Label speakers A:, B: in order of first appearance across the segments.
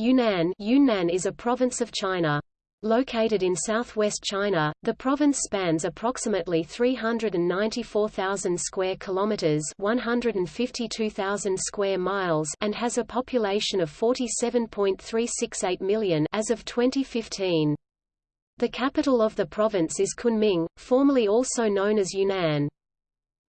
A: Yunnan Yunnan is a province of China. Located in southwest China, the province spans approximately 394,000 square kilometers, 152,000 square miles, and has a population of 47.368 million as of 2015. The capital of the province is Kunming, formerly also known as Yunnan.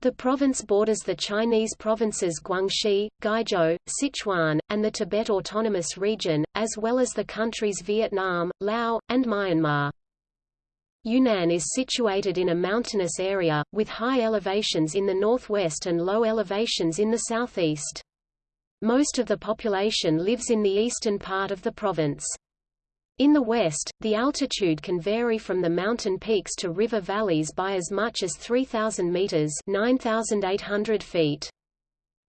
A: The province borders the Chinese provinces Guangxi, Guizhou, Sichuan, and the Tibet Autonomous Region, as well as the countries Vietnam, Laos, and Myanmar. Yunnan is situated in a mountainous area, with high elevations in the northwest and low elevations in the southeast. Most of the population lives in the eastern part of the province. In the west, the altitude can vary from the mountain peaks to river valleys by as much as 3,000 meters (9,800 feet).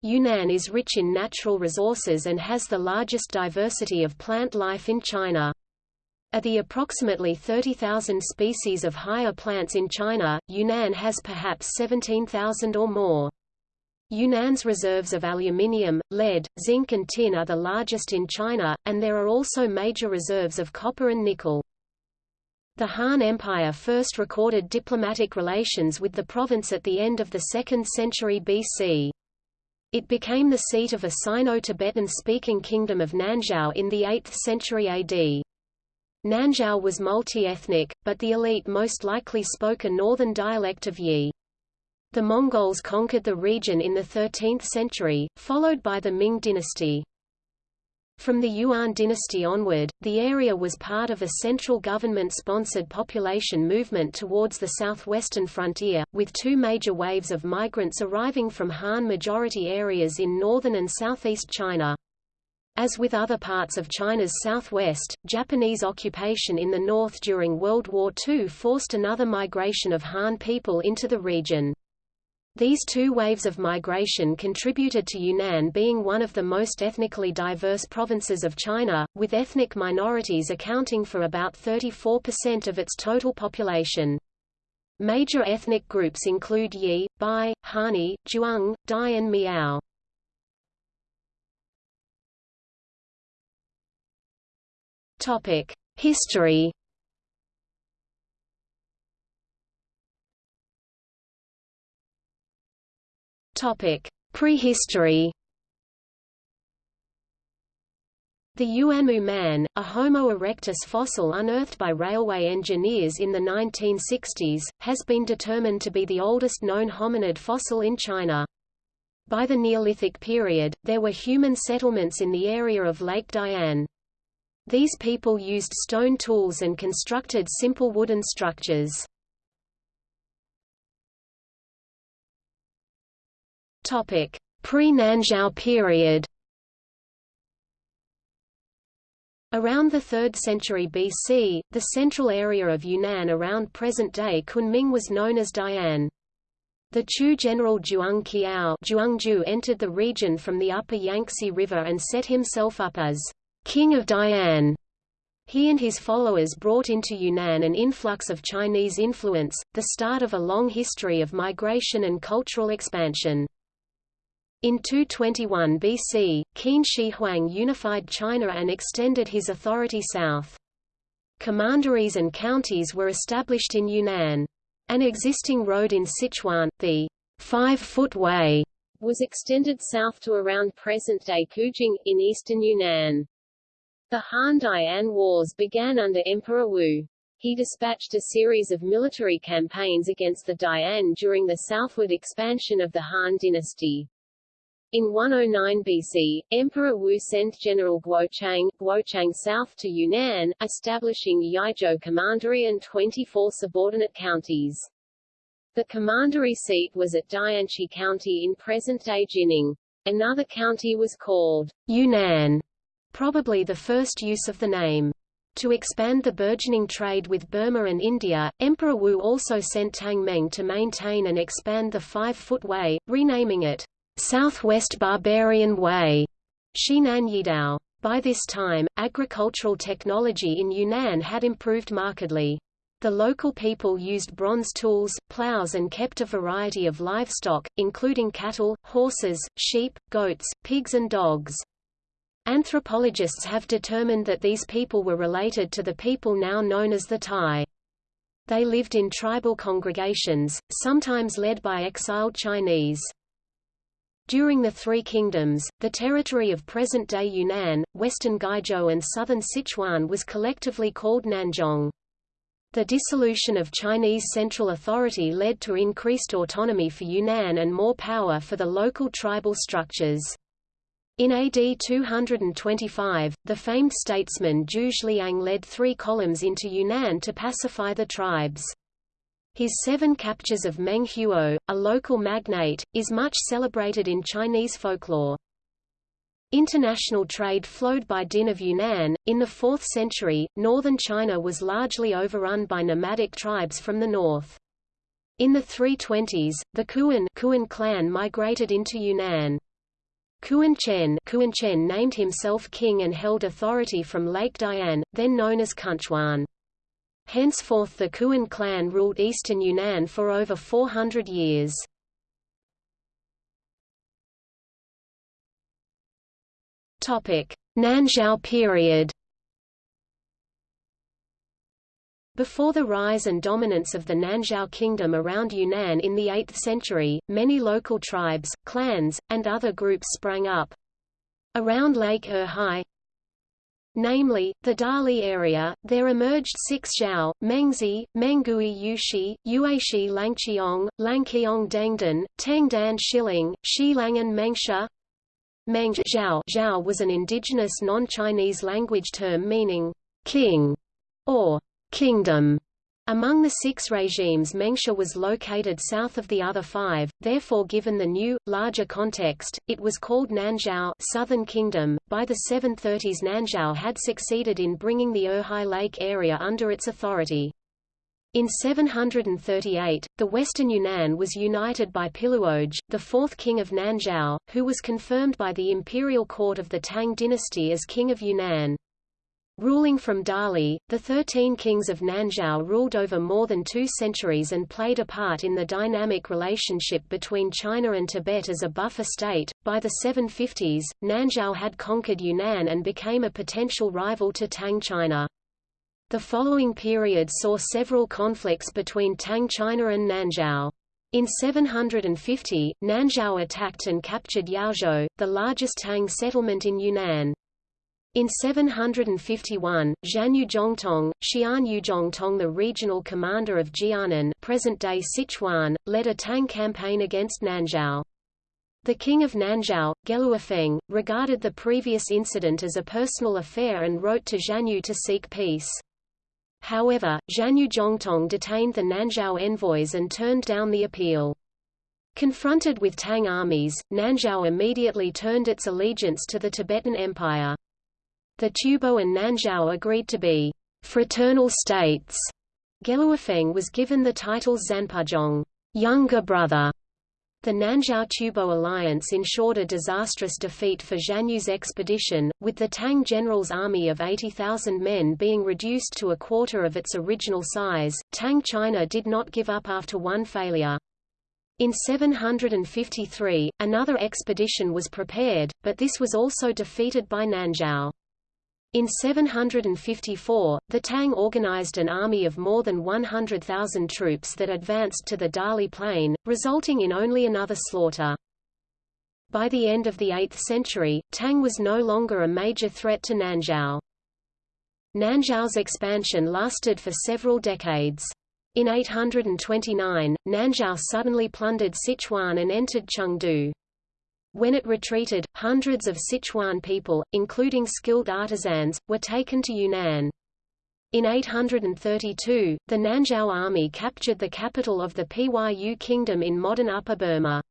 A: Yunnan is rich in natural resources and has the largest diversity of plant life in China. Of the approximately 30,000 species of higher plants in China, Yunnan has perhaps 17,000 or more. Yunnan's reserves of aluminium, lead, zinc and tin are the largest in China, and there are also major reserves of copper and nickel. The Han Empire first recorded diplomatic relations with the province at the end of the 2nd century BC. It became the seat of a Sino-Tibetan speaking kingdom of Nanzhao in the 8th century AD. Nanzhao was multi-ethnic, but the elite most likely spoke a northern dialect of Yi. The Mongols conquered the region in the 13th century, followed by the Ming dynasty. From the Yuan dynasty onward, the area was part of a central government-sponsored population movement towards the southwestern frontier, with two major waves of migrants arriving from Han-majority areas in northern and southeast China. As with other parts of China's southwest, Japanese occupation in the north during World War II forced another migration of Han people into the region. These two waves of migration contributed to Yunnan being one of the most ethnically diverse provinces of China, with ethnic minorities accounting for about 34% of its total population. Major ethnic groups include Yi, Bai, Hani, Zhuang, Dai and Miao. History Topic: Prehistory. The Yuanmou man, a Homo erectus fossil unearthed by railway engineers in the 1960s, has been determined to be the oldest known hominid fossil in China. By the Neolithic period, there were human settlements in the area of Lake Dian. These people used stone tools and constructed simple wooden structures. Pre-Nanzhao period. Around the 3rd century BC, the central area of Yunnan around present-day Kunming was known as Dian. The Chu general Zhuang Qiao entered the region from the upper Yangtze River and set himself up as king of Dian. He and his followers brought into Yunnan an influx of Chinese influence, the start of a long history of migration and cultural expansion. In 221 BC, Qin Shi Huang unified China and extended his authority south. Commanderies and counties were established in Yunnan. An existing road in Sichuan, the Five-Foot Way, was extended south to around present-day Qujing, in eastern Yunnan. The Han-Dian Wars began under Emperor Wu. He dispatched a series of military campaigns against the Dian during the southward expansion of the Han dynasty. In 109 BC, Emperor Wu sent General Guochang, Guochang south to Yunnan, establishing Yizhou Commandery and 24 subordinate counties. The commandery seat was at Dianchi County in present-day Jinning. Another county was called Yunnan, probably the first use of the name. To expand the burgeoning trade with Burma and India, Emperor Wu also sent Tang Meng to maintain and expand the Five-Foot Way, renaming it Southwest Barbarian Way, Xinan Yidao. By this time, agricultural technology in Yunnan had improved markedly. The local people used bronze tools, plows and kept a variety of livestock, including cattle, horses, sheep, goats, pigs and dogs. Anthropologists have determined that these people were related to the people now known as the Tai. They lived in tribal congregations, sometimes led by exiled Chinese. During the Three Kingdoms, the territory of present-day Yunnan, western Guizhou and southern Sichuan was collectively called Nanzhong. The dissolution of Chinese central authority led to increased autonomy for Yunnan and more power for the local tribal structures. In AD 225, the famed statesman Zhu Liang led three columns into Yunnan to pacify the tribes. His seven captures of Meng Huo, a local magnate, is much celebrated in Chinese folklore. International trade flowed by Din of Yunnan. In the 4th century, northern China was largely overrun by nomadic tribes from the north. In the 320s, the Kuan, Kuan clan migrated into Yunnan. Kuan Chen, Kuan Chen named himself king and held authority from Lake Dian, then known as Kunchuan. Henceforth the Kuan clan ruled eastern Yunnan for over 400 years. Nanzhao period Before the rise and dominance of the Nanzhao kingdom around Yunnan in the 8th century, many local tribes, clans, and other groups sprang up. Around Lake Erhai, namely, the Dali area, there emerged six Zhao, Mengzi, Mengui Yushi, Yueshi Langqiong, Langqiong Dengdan, Tengdan Shiling, Shilang and Mengsha. Meng Zhao, Zhao was an indigenous non-Chinese language term meaning king or kingdom. Among the six regimes Mengsha was located south of the other five, therefore given the new, larger context, it was called Nanzhao Southern Kingdom. By the 730s Nanzhao had succeeded in bringing the Erhai Lake area under its authority. In 738, the western Yunnan was united by Piluoj, the fourth king of Nanzhao, who was confirmed by the imperial court of the Tang dynasty as king of Yunnan. Ruling from Dali, the Thirteen Kings of Nanzhao ruled over more than two centuries and played a part in the dynamic relationship between China and Tibet as a buffer state. By the 750s, Nanzhao had conquered Yunnan and became a potential rival to Tang China. The following period saw several conflicts between Tang China and Nanzhao. In 750, Nanzhao attacked and captured Yaozhou, the largest Tang settlement in Yunnan. In 751, Xianyu Zhongtong, Xian Yuzhongtong the regional commander of Jiannan present-day Sichuan, led a Tang campaign against Nanzhao. The king of Nanzhao, Geluofeng, regarded the previous incident as a personal affair and wrote to Zhanyu to seek peace. However, Xianyu Zhongtong detained the Nanzhao envoys and turned down the appeal. Confronted with Tang armies, Nanzhao immediately turned its allegiance to the Tibetan Empire. The Tubo and Nanzhao agreed to be fraternal states. Geluofeng was given the title Zanpuzhong, younger brother. The Nanzhao-Tubo alliance ensured a disastrous defeat for Xianyu's expedition, with the Tang general's army of 80,000 men being reduced to a quarter of its original size. Tang China did not give up after one failure. In 753, another expedition was prepared, but this was also defeated by Nanzhao. In 754, the Tang organized an army of more than 100,000 troops that advanced to the Dali plain, resulting in only another slaughter. By the end of the 8th century, Tang was no longer a major threat to Nanzhao. Nanzhao's expansion lasted for several decades. In 829, Nanzhao suddenly plundered Sichuan and entered Chengdu. When it retreated, hundreds of Sichuan people, including skilled artisans, were taken to Yunnan. In 832, the Nanzhao army captured the capital of the Pyu kingdom in modern Upper Burma.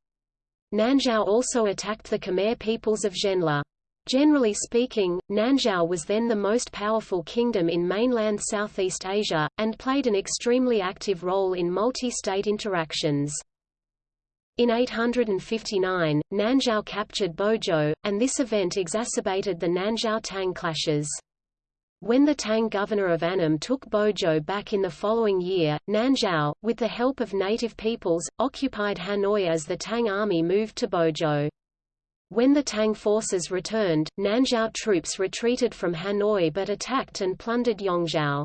A: Nanzhao also attacked the Khmer peoples of Zhenla. Generally speaking, Nanzhao was then the most powerful kingdom in mainland Southeast Asia, and played an extremely active role in multi-state interactions. In 859, Nanzhao captured Bozhou, and this event exacerbated the Nanzhao-Tang clashes. When the Tang governor of Annam took Bozhou back in the following year, Nanzhao, with the help of native peoples, occupied Hanoi as the Tang army moved to Bozhou. When the Tang forces returned, Nanzhao troops retreated from Hanoi but attacked and plundered Yongzhou.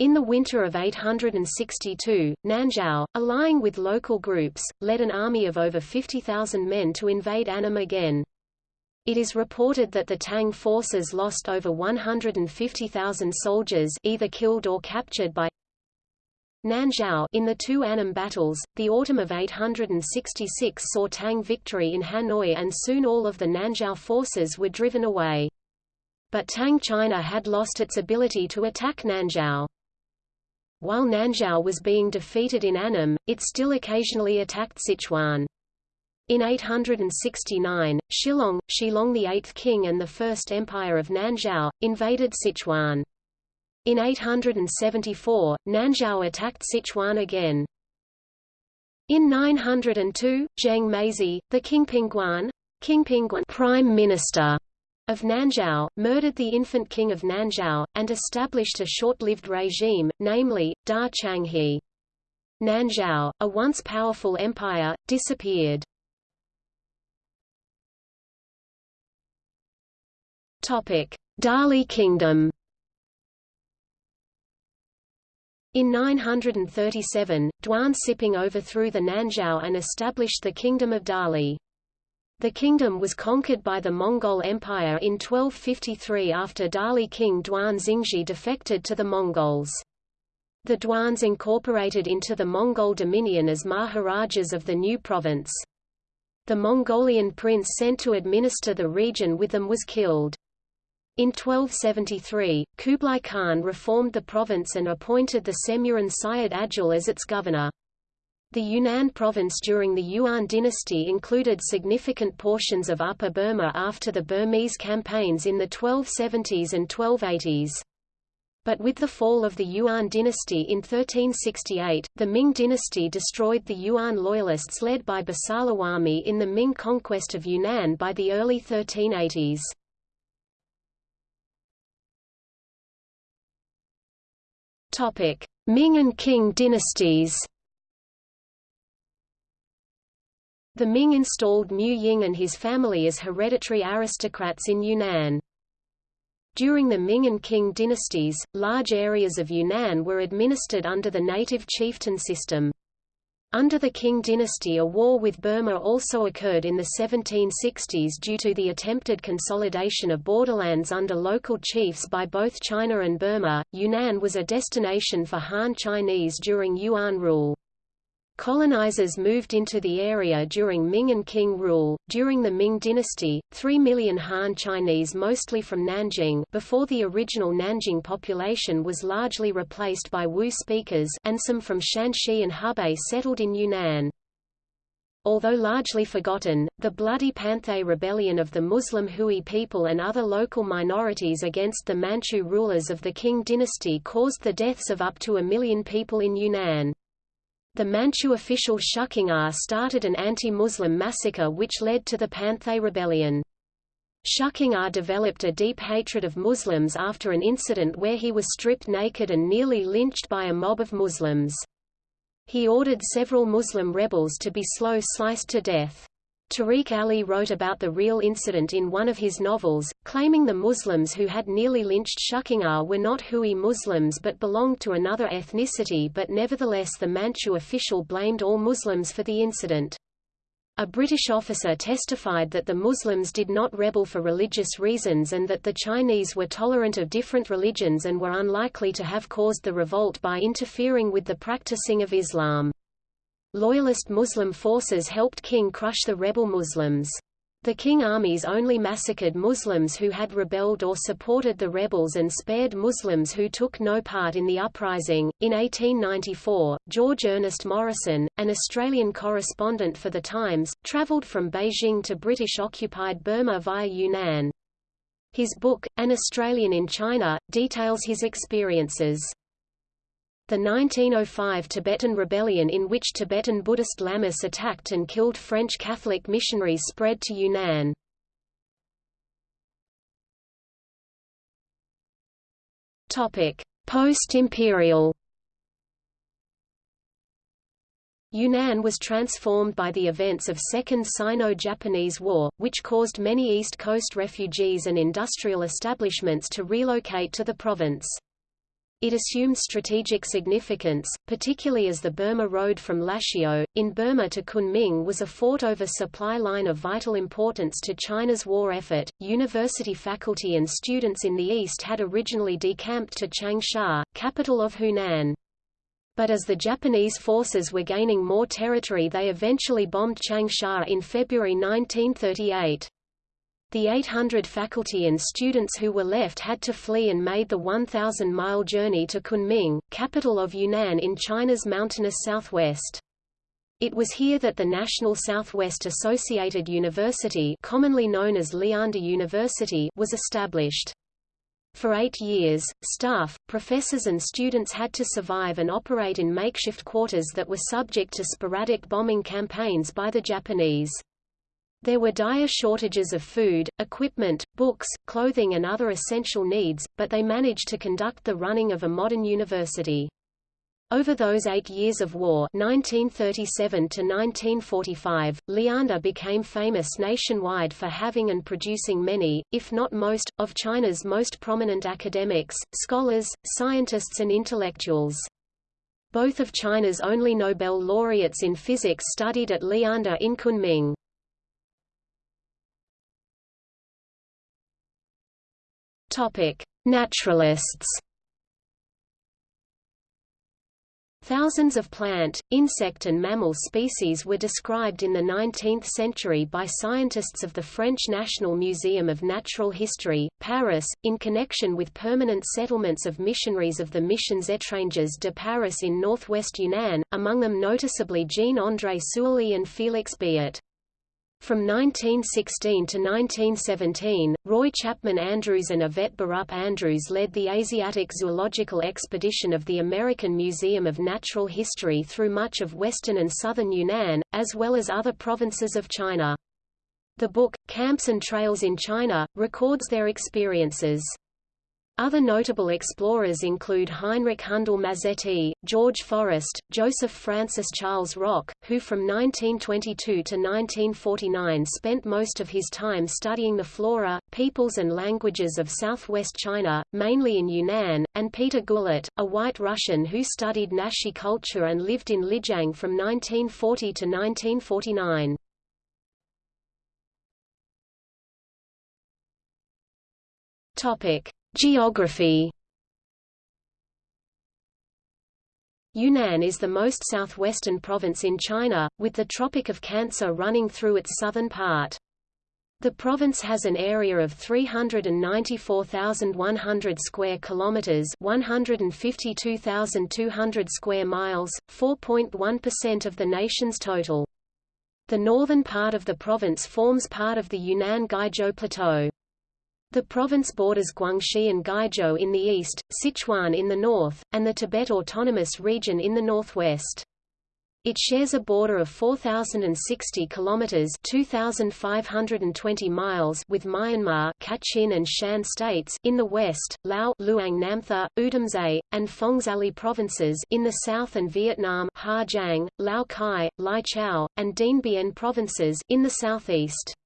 A: In the winter of 862, Nanzhao, allying with local groups, led an army of over 50,000 men to invade Annam again. It is reported that the Tang forces lost over 150,000 soldiers either killed or captured by Nanzhao in the two Annam battles, the autumn of 866 saw Tang victory in Hanoi and soon all of the Nanzhao forces were driven away. But Tang China had lost its ability to attack Nanzhao. While Nanzhao was being defeated in Annam, it still occasionally attacked Sichuan. In 869, Shilong, Shilong the eighth king and the first empire of Nanzhao, invaded Sichuan. In 874, Nanzhao attacked Sichuan again. In 902, Zheng Meizi, the Qingpingguan, Qingpingguan prime minister of Nanzhao, murdered the infant king of Nanzhao, and established a short-lived regime, namely, Da Changhe. Nanzhao, a once powerful empire, disappeared. Dali Kingdom In 937, Duan Xiping overthrew the Nanzhao and established the Kingdom of Dali. The kingdom was conquered by the Mongol Empire in 1253 after Dali king Duan Xingji defected to the Mongols. The Duans incorporated into the Mongol dominion as Maharajas of the new province. The Mongolian prince sent to administer the region with them was killed. In 1273, Kublai Khan reformed the province and appointed the Semuran Syed Agil as its governor. The Yunnan province during the Yuan dynasty included significant portions of Upper Burma after the Burmese campaigns in the 1270s and 1280s. But with the fall of the Yuan dynasty in 1368, the Ming dynasty destroyed the Yuan loyalists led by Basalawarmi in the Ming conquest of Yunnan by the early 1380s. Topic: Ming and Qing dynasties. The Ming installed Mu Ying and his family as hereditary aristocrats in Yunnan. During the Ming and Qing dynasties, large areas of Yunnan were administered under the native chieftain system. Under the Qing dynasty a war with Burma also occurred in the 1760s due to the attempted consolidation of borderlands under local chiefs by both China and Burma. Yunnan was a destination for Han Chinese during Yuan rule. Colonizers moved into the area during Ming and Qing rule. During the Ming dynasty, 3 million Han Chinese mostly from Nanjing before the original Nanjing population was largely replaced by Wu speakers and some from Shanxi and Hebei settled in Yunnan. Although largely forgotten, the bloody Panthay rebellion of the Muslim Hui people and other local minorities against the Manchu rulers of the Qing dynasty caused the deaths of up to a million people in Yunnan. The Manchu official Shuqing'er ah started an anti-Muslim massacre which led to the Panthay Rebellion. Shuqing'er ah developed a deep hatred of Muslims after an incident where he was stripped naked and nearly lynched by a mob of Muslims. He ordered several Muslim rebels to be slow sliced to death. Tariq Ali wrote about the real incident in one of his novels, claiming the Muslims who had nearly lynched Shuqing'er ah were not Hui Muslims but belonged to another ethnicity but nevertheless the Manchu official blamed all Muslims for the incident. A British officer testified that the Muslims did not rebel for religious reasons and that the Chinese were tolerant of different religions and were unlikely to have caused the revolt by interfering with the practicing of Islam. Loyalist Muslim forces helped Qing crush the rebel Muslims. The Qing armies only massacred Muslims who had rebelled or supported the rebels and spared Muslims who took no part in the uprising. In 1894, George Ernest Morrison, an Australian correspondent for The Times, travelled from Beijing to British-occupied Burma via Yunnan. His book, An Australian in China, details his experiences. The 1905 Tibetan Rebellion in which Tibetan Buddhist lamas attacked and killed French Catholic missionaries spread to Yunnan. Post-imperial Yunnan was transformed by the events of Second Sino-Japanese War, which caused many East Coast refugees and industrial establishments to relocate to the province. It assumed strategic significance, particularly as the Burma Road from Lashio, in Burma to Kunming was a fought over supply line of vital importance to China's war effort. University faculty and students in the east had originally decamped to Changsha, capital of Hunan but as the Japanese forces were gaining more territory they eventually bombed Changsha in February 1938. The 800 faculty and students who were left had to flee and made the 1,000-mile journey to Kunming, capital of Yunnan in China's mountainous southwest. It was here that the National Southwest Associated University commonly known as Lianda University was established. For eight years, staff, professors and students had to survive and operate in makeshift quarters that were subject to sporadic bombing campaigns by the Japanese. There were dire shortages of food, equipment, books, clothing and other essential needs, but they managed to conduct the running of a modern university. Over those eight years of war 1937 to 1945, Lianda became famous nationwide for having and producing many, if not most, of China's most prominent academics, scholars, scientists and intellectuals. Both of China's only Nobel laureates in physics studied at Lianda in Kunming. Naturalists Thousands of plant, insect and mammal species were described in the 19th century by scientists of the French National Museum of Natural History, Paris, in connection with permanent settlements of missionaries of the Missions Étrangères de Paris in northwest Yunnan, among them noticeably Jean-André Soulié and Félix Biet. From 1916 to 1917, Roy Chapman Andrews and Yvette Borup Andrews led the Asiatic Zoological Expedition of the American Museum of Natural History through much of western and southern Yunnan, as well as other provinces of China. The book, Camps and Trails in China, records their experiences. Other notable explorers include Heinrich Handel-Mazzetti, George Forrest, Joseph Francis Charles Rock, who from 1922 to 1949 spent most of his time studying the flora, peoples and languages of southwest China, mainly in Yunnan, and Peter Goullart, a white Russian who studied Naxi culture and lived in Lijiang from 1940 to 1949. Topic. Geography Yunnan is the most southwestern province in China, with the Tropic of Cancer running through its southern part. The province has an area of 394,100 square kilometers, 152,200 square miles, 4.1% of the nation's total. The northern part of the province forms part of the Yunnan Guizhou Plateau. The province borders Guangxi and Guizhou in the east, Sichuan in the north, and the Tibet Autonomous Region in the northwest. It shares a border of 4060 kilometers, 2520 miles with Myanmar, Kachin and Shan states in the west, Lao, Luang Namtha, Oudomxay, and Phongsaly provinces in the south and Vietnam, Ha Giang, Lao Cai, Lai Chau, and Dien Bien provinces in the southeast.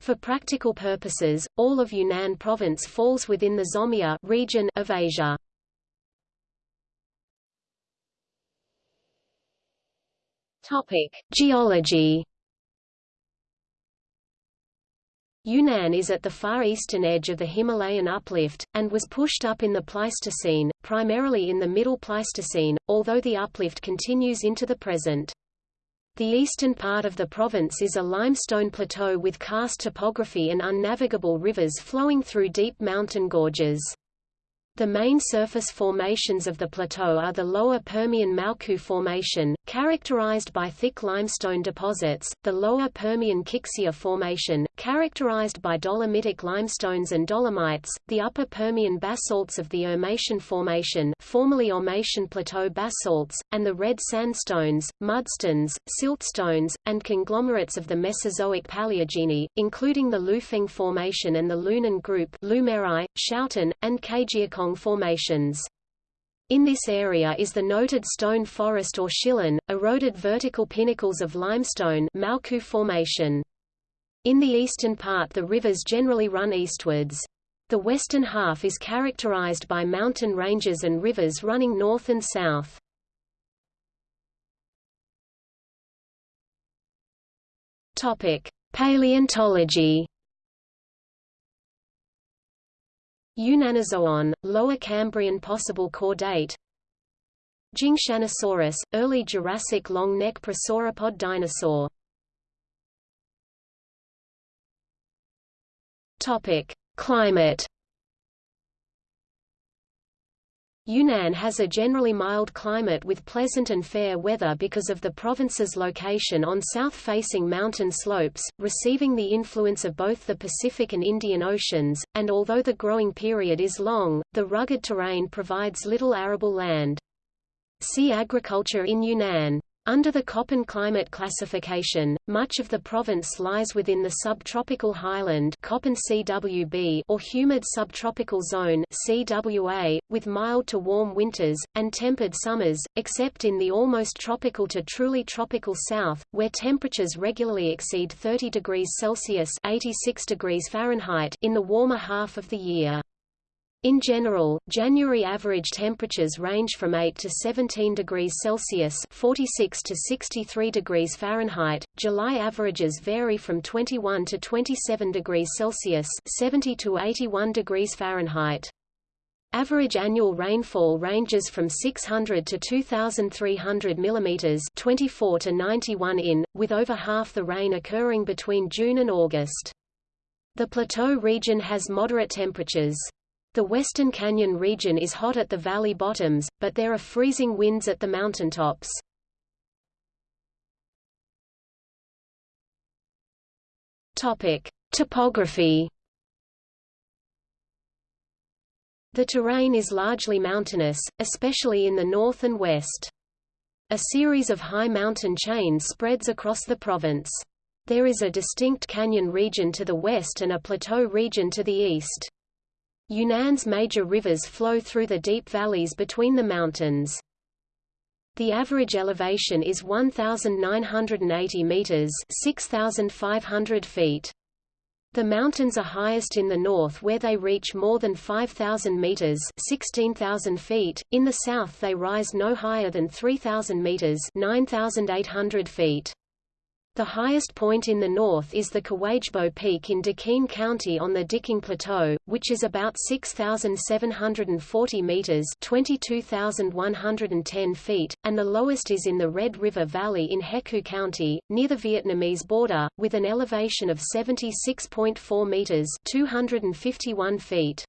A: For practical purposes, all of Yunnan province falls within the Zomia region of Asia. Topic: Geology. Yunnan is at the far eastern edge of the Himalayan uplift, and was pushed up in the Pleistocene, primarily in the Middle Pleistocene, although the uplift continues into the present. The eastern part of the province is a limestone plateau with karst topography and unnavigable rivers flowing through deep mountain gorges. The main surface formations of the plateau are the lower Permian Maokou Formation, characterized by thick limestone deposits, the lower Permian Qixia Formation, characterized by dolomitic limestones and dolomites, the upper Permian basalts of the Ermatian Formation formerly Ormatian Plateau basalts, and the red sandstones, mudstones, siltstones, and conglomerates of the Mesozoic Paleogene, including the Lufeng Formation and the Lunan Group Lumeri, Schouten, and Formations. In this area is the noted stone forest or shilin, eroded vertical pinnacles of limestone Maokou Formation. In the eastern part the rivers generally run eastwards. The western half is characterized by mountain ranges and rivers running north and south. Paleontology. Yunnanozoon, Lower Cambrian possible chordate. Jingshanosaurus, early Jurassic long neck prosauropod dinosaur. Climate Yunnan has a generally mild climate with pleasant and fair weather because of the province's location on south-facing mountain slopes, receiving the influence of both the Pacific and Indian Oceans, and although the growing period is long, the rugged terrain provides little arable land. See agriculture in Yunnan. Under the Köppen climate classification, much of the province lies within the subtropical highland Köppen CWB or humid subtropical zone CWA, with mild to warm winters, and tempered summers, except in the almost tropical to truly tropical south, where temperatures regularly exceed 30 degrees Celsius 86 degrees Fahrenheit in the warmer half of the year. In general, January average temperatures range from 8 to 17 degrees Celsius (46 to 63 degrees Fahrenheit). July averages vary from 21 to 27 degrees Celsius (70 to 81 degrees Fahrenheit). Average annual rainfall ranges from 600 to 2,300 mm 24 to 91 in, with over half the rain occurring between June and August. The plateau region has moderate temperatures. The Western Canyon region is hot at the valley bottoms, but there are freezing winds at the mountaintops. Topic: Topography. The terrain is largely mountainous, especially in the north and west. A series of high mountain chains spreads across the province. There is a distinct canyon region to the west and a plateau region to the east. Yunnan's major rivers flow through the deep valleys between the mountains. The average elevation is 1,980 meters (6,500 feet). The mountains are highest in the north where they reach more than 5,000 meters (16,000 feet). In the south they rise no higher than 3,000 meters (9,800 feet). The highest point in the north is the Kawajbo Peak in Deqin County on the Diqing Plateau, which is about 6,740 meters (22,110 feet), and the lowest is in the Red River Valley in Hekou County, near the Vietnamese border, with an elevation of 76.4 meters (251 feet).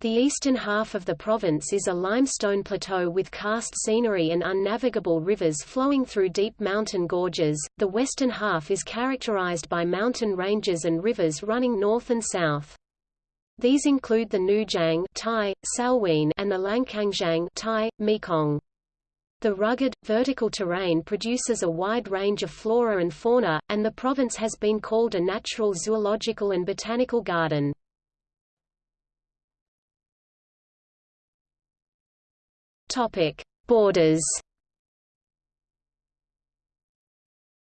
A: The eastern half of the province is a limestone plateau with karst scenery and unnavigable rivers flowing through deep mountain gorges. The western half is characterized by mountain ranges and rivers running north and south. These include the Nujiang Thai, Salween and the Lancangjiang Thai, Mekong. The rugged, vertical terrain produces a wide range of flora and fauna, and the province has been called a natural zoological and botanical garden. Topic: Borders.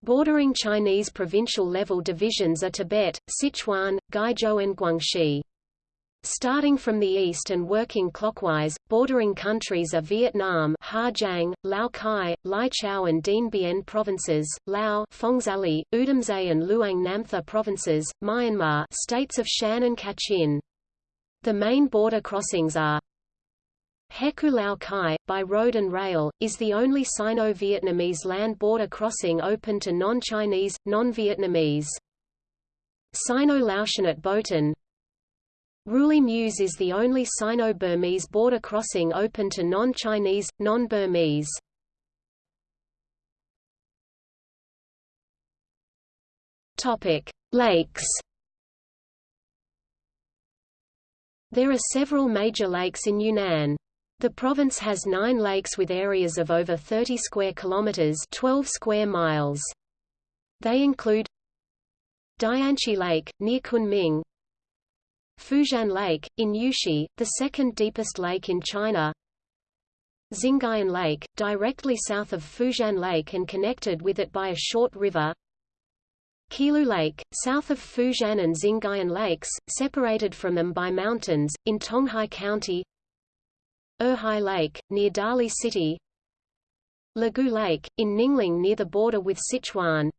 A: Bordering Chinese provincial level divisions are Tibet, Sichuan, Guizhou and Guangxi. Starting from the east and working clockwise, bordering countries are Vietnam Hà Lao Cai, Lai Châu and Dien Bien provinces, Lao Phongsaly, Oudomxay and Luang Namtha provinces, Myanmar states of Shan and Kachin. The main border crossings are Hekou Lao Cai, by road and rail, is the only Sino-Vietnamese land border crossing open to non-Chinese, non-Vietnamese. Sino-Laotian at Boten Ruili Muse is the only Sino-Burmese border crossing open to non-Chinese, non-Burmese. Lakes There are several major lakes in Yunnan. The province has nine lakes with areas of over 30 square kilometers 12 square miles. They include Dianchi Lake, near Kunming Fuxian Lake, in Yuxi, the second deepest lake in China Xingyun Lake, directly south of Fuxian Lake and connected with it by a short river Qilu Lake, south of Fuxian and Xingyun Lakes, separated from them by mountains, in Tonghai County Erhai Lake, near Dali City. Lugu Lake, in Ninglang near the border with Sichuan.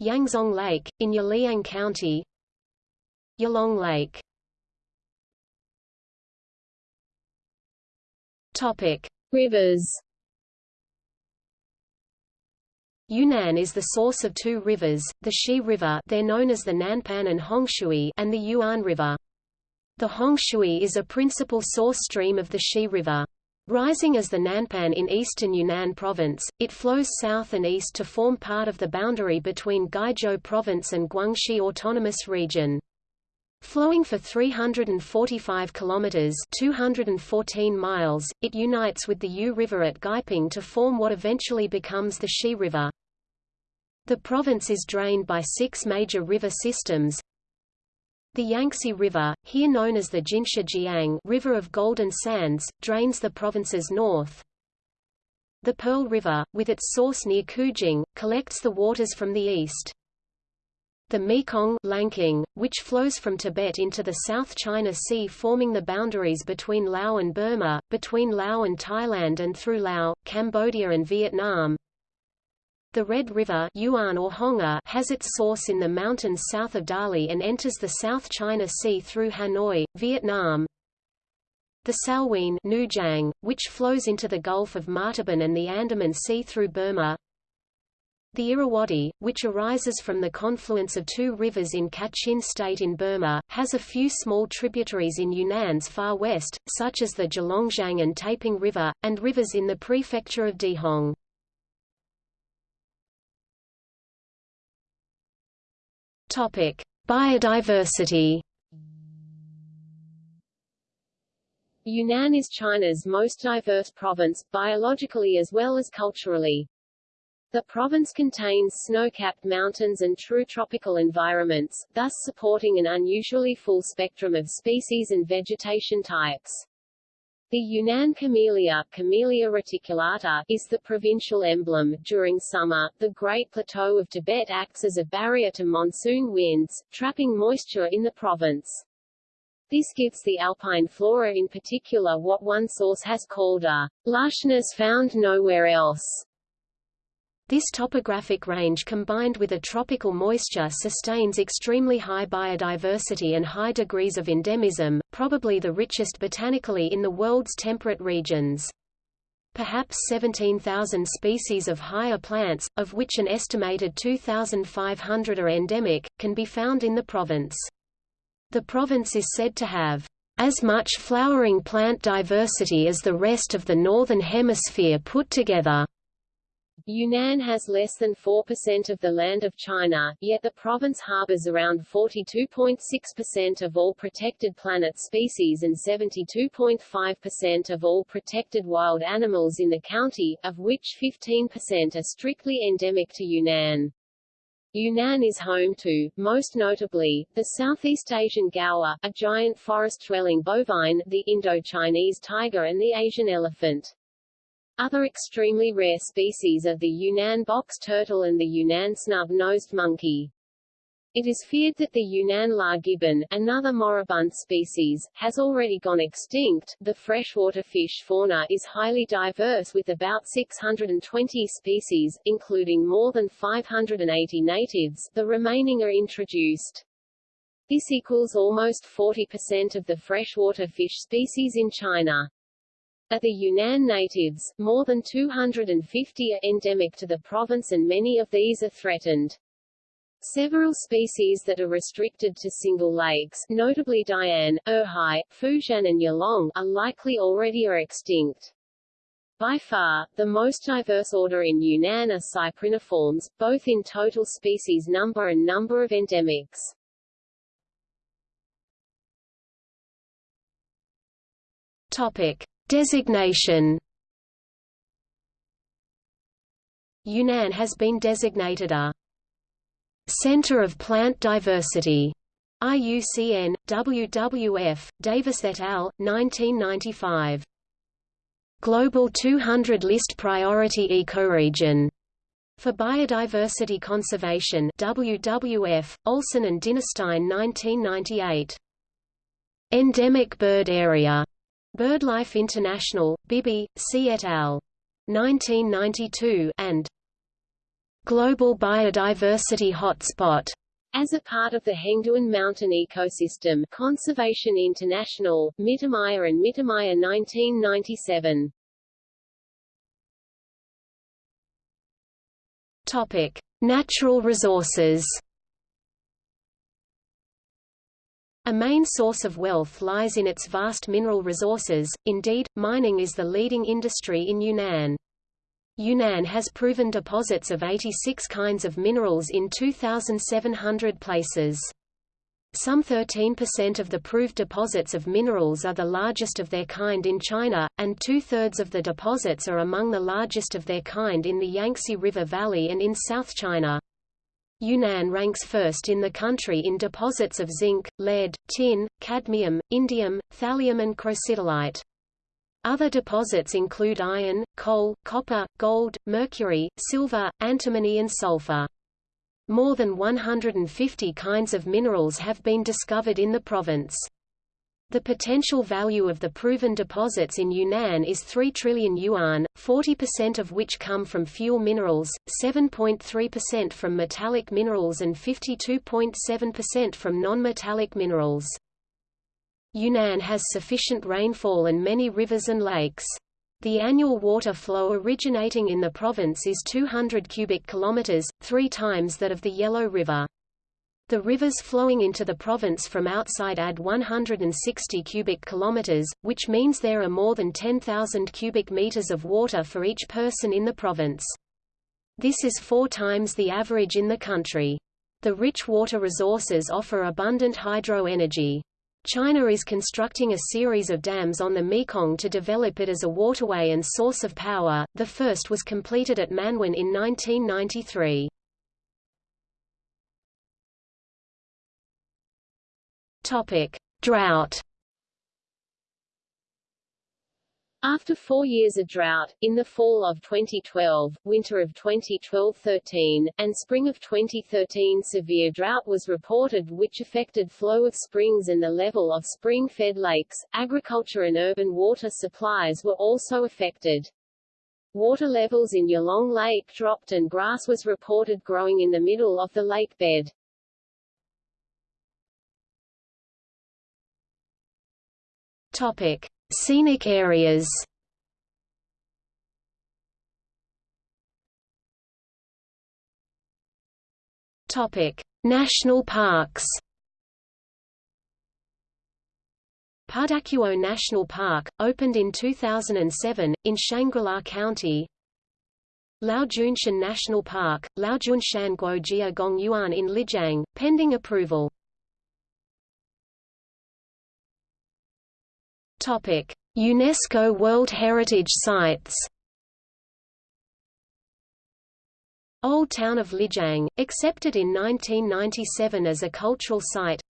A: Yangzong Lake, in Yiliang County. Yalong Lake. Topic: Rivers. Yunnan is the source of two rivers, the Xi River they're known as the Nanpan and Hongshui and the Yuan River. The Hongshui is a principal source stream of the Xi River. Rising as the Nanpan in eastern Yunnan province, it flows south and east to form part of the boundary between Guizhou province and Guangxi Autonomous Region. Flowing for 345 kilometers (214 miles), it unites with the Yu River at Guiping to form what eventually becomes the Xi River. The province is drained by six major river systems. The Yangtze River, here known as the Jinsha Jiang River of Golden Sands, drains the province's north. The Pearl River, with its source near Qujing, collects the waters from the east. The Mekong Lanking, which flows from Tibet into the South China Sea forming the boundaries between Laos and Burma, between Laos and Thailand and through Laos, Cambodia and Vietnam. The Red River Yuan or Honga has its source in the mountains south of Dali and enters the South China Sea through Hanoi, Vietnam. The Salween Nujiang, which flows into the Gulf of Martaban and the Andaman Sea through Burma. The Irrawaddy, which arises from the confluence of two rivers in Kachin State in Burma, has a few small tributaries in Yunnan's far west, such as the Zhalongjiang and Taiping River, and rivers in the prefecture of Dehong. Topic: Biodiversity. Yunnan is China's most diverse province, biologically as well as culturally. The province contains snow-capped mountains and true tropical environments, thus supporting an unusually full spectrum of species and vegetation types. The Yunnan camellia, Camellia reticulata, is the provincial emblem. During summer, the Great Plateau of Tibet acts as a barrier to monsoon winds, trapping moisture in the province. This gives the alpine flora in particular what one source has called a lushness found nowhere else. This topographic range combined with a tropical moisture sustains extremely high biodiversity and high degrees of endemism, probably the richest botanically in the world's temperate regions. Perhaps 17,000 species of higher plants, of which an estimated 2,500 are endemic, can be found in the province. The province is said to have as much flowering plant diversity as the rest of the Northern Hemisphere put together. Yunnan has less than 4% of the land of China, yet the province harbors around 42.6% of all protected planet species and 72.5% of all protected wild animals in the county, of which 15% are strictly endemic to Yunnan. Yunnan is home to, most notably, the Southeast Asian gaur, a giant forest-dwelling bovine, the Indo-Chinese tiger and the Asian elephant. Other extremely rare species are the Yunnan box turtle and the Yunnan snub-nosed monkey. It is feared that the Yunnan lar gibbon, another moribund species, has already gone extinct. The freshwater fish fauna is highly diverse with about 620 species, including more than 580 natives. The remaining are introduced. This equals almost 40% of the freshwater fish species in China. Of the Yunnan natives, more than 250 are endemic to the province and many of these are threatened. Several species that are restricted to single lakes, notably Dian, Erhai, Fujian and Yalong, are likely already are extinct. By far, the most diverse order in Yunnan are cypriniforms, both in total species number and number of endemics. Topic. Designation Yunnan has been designated a Center of Plant Diversity IUCN, WWF, Davis et al., 1995. Global 200 List Priority Ecoregion for Biodiversity Conservation WWF, Olson and Dinerstein 1998. Endemic Bird Area. BirdLife International, Bibby, C. et al. 1992 and Global Biodiversity Hotspot as a part of the Hengduan Mountain Ecosystem Conservation International, Mittermeier and Mittermeier 1997. Topic: Natural resources. A main source of wealth lies in its vast mineral resources, indeed, mining is the leading industry in Yunnan. Yunnan has proven deposits of 86 kinds of minerals in 2,700 places. Some 13% of the proved deposits of minerals are the largest of their kind in China, and two-thirds of the deposits are among the largest of their kind in the Yangtze River Valley and in South China. Yunnan ranks first in the country in deposits of zinc, lead, tin, cadmium, indium, thallium and chrysotillite. Other deposits include iron, coal, copper, gold, mercury, silver, antimony and sulfur. More than 150 kinds of minerals have been discovered in the province. The potential value of the proven deposits in Yunnan is 3 trillion yuan, 40% of which come from fuel minerals, 7.3% from metallic minerals and 52.7% from non-metallic minerals. Yunnan has sufficient rainfall and many rivers and lakes. The annual water flow originating in the province is 200 cubic kilometers, three times that of the Yellow River. The rivers flowing into the province from outside add 160 cubic kilometers, which means there are more than 10,000 cubic meters of water for each person in the province. This is four times the average in the country. The rich water resources offer abundant hydro energy. China is constructing a series of dams on the Mekong to develop it as a waterway and source of power, the first was completed at Manwan in 1993. Drought After four years of drought, in the fall of 2012, winter of 2012-13, and spring of 2013 severe drought was reported which affected flow of springs and the level of spring-fed lakes. Agriculture and urban water supplies were also affected. Water levels in Yilong Lake dropped and grass was reported growing in the middle of the lake bed. Topic. Scenic areas Topic: National parks. Pudacuo National Park, opened in 2007, in Shangri-La County Laojunshan National Park, Laojunshan Guojia Gongyuan in Lijiang, pending approval UNESCO World Heritage Sites. Old Town of Lijiang, accepted in 1997 as a cultural site.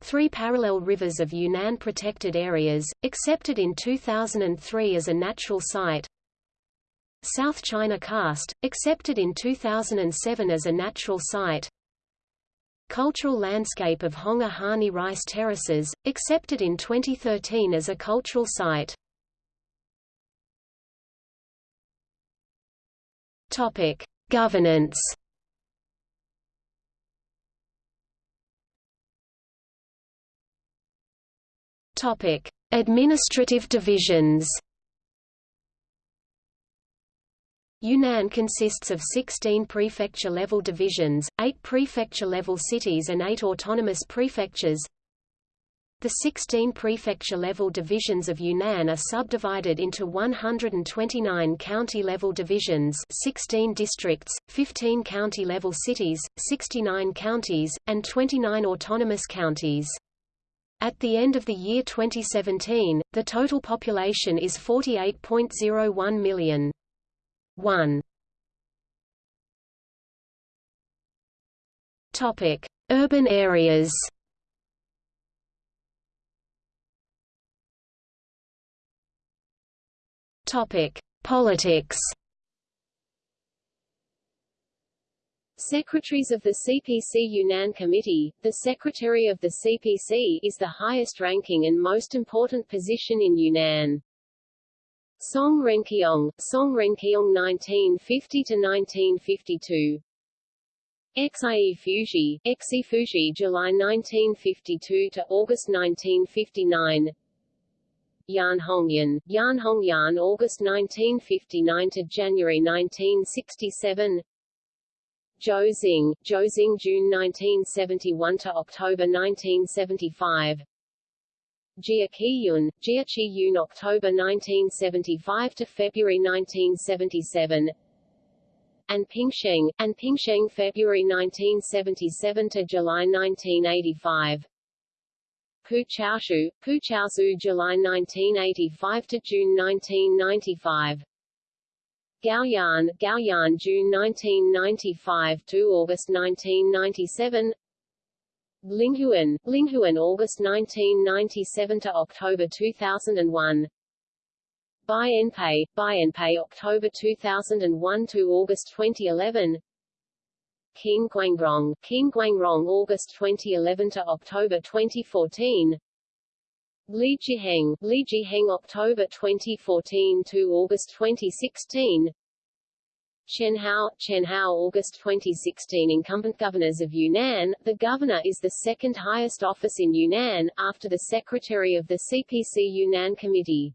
A: Three parallel rivers of Yunnan protected areas, accepted in 2003 as a natural site. South China Karst, accepted in 2007 as a natural site. Cultural landscape of Honghe Hani rice terraces, accepted in 2013 as a cultural site. Topic: Governance. Topic: Administrative divisions. Yunnan consists of 16 prefecture-level divisions, 8 prefecture-level cities and 8 autonomous prefectures. The 16 prefecture-level divisions of Yunnan are subdivided into 129 county-level divisions 16 districts, 15 county-level cities, 69 counties, and 29 autonomous counties. At the end of the year 2017, the total population is 48.01 million. 1 Topic: Urban areas.
B: Topic: Politics.
A: Secretaries of the CPC Yunnan Committee, the Secretary of the CPC is the highest ranking and most important position in Yunnan. Song Renqiong, Song Renqiong 1950–1952 Xie Fuzhi, Xie Fuzhi July 1952 to August 1959 Yan Hongyan, Yan Hongyan August 1959 to January 1967 Zhou Xing, Zhou Xing June 1971 to October 1975 Jia Qiyun, Jia Qiyun October 1975 to February 1977 An Pingsheng, An Pingsheng February 1977 to July 1985 Pu Chaozhu, Pu Chaozhu July 1985 to June 1995 Gaoyan, Gaoyan June 1995 to August 1997 Linghuan, Linghuan August 1997 to October 2001 Bai Enpei, Bai Enpei October 2001 to August 2011 Qin Guangrong, Qin Guangrong August 2011 to October 2014 Li Jiheng, Li Jiheng October 2014 to August 2016 Chen Hao, Chen Hao August 2016 Incumbent governors of Yunnan, the governor is the second highest office in Yunnan, after the secretary of the CPC Yunnan Committee.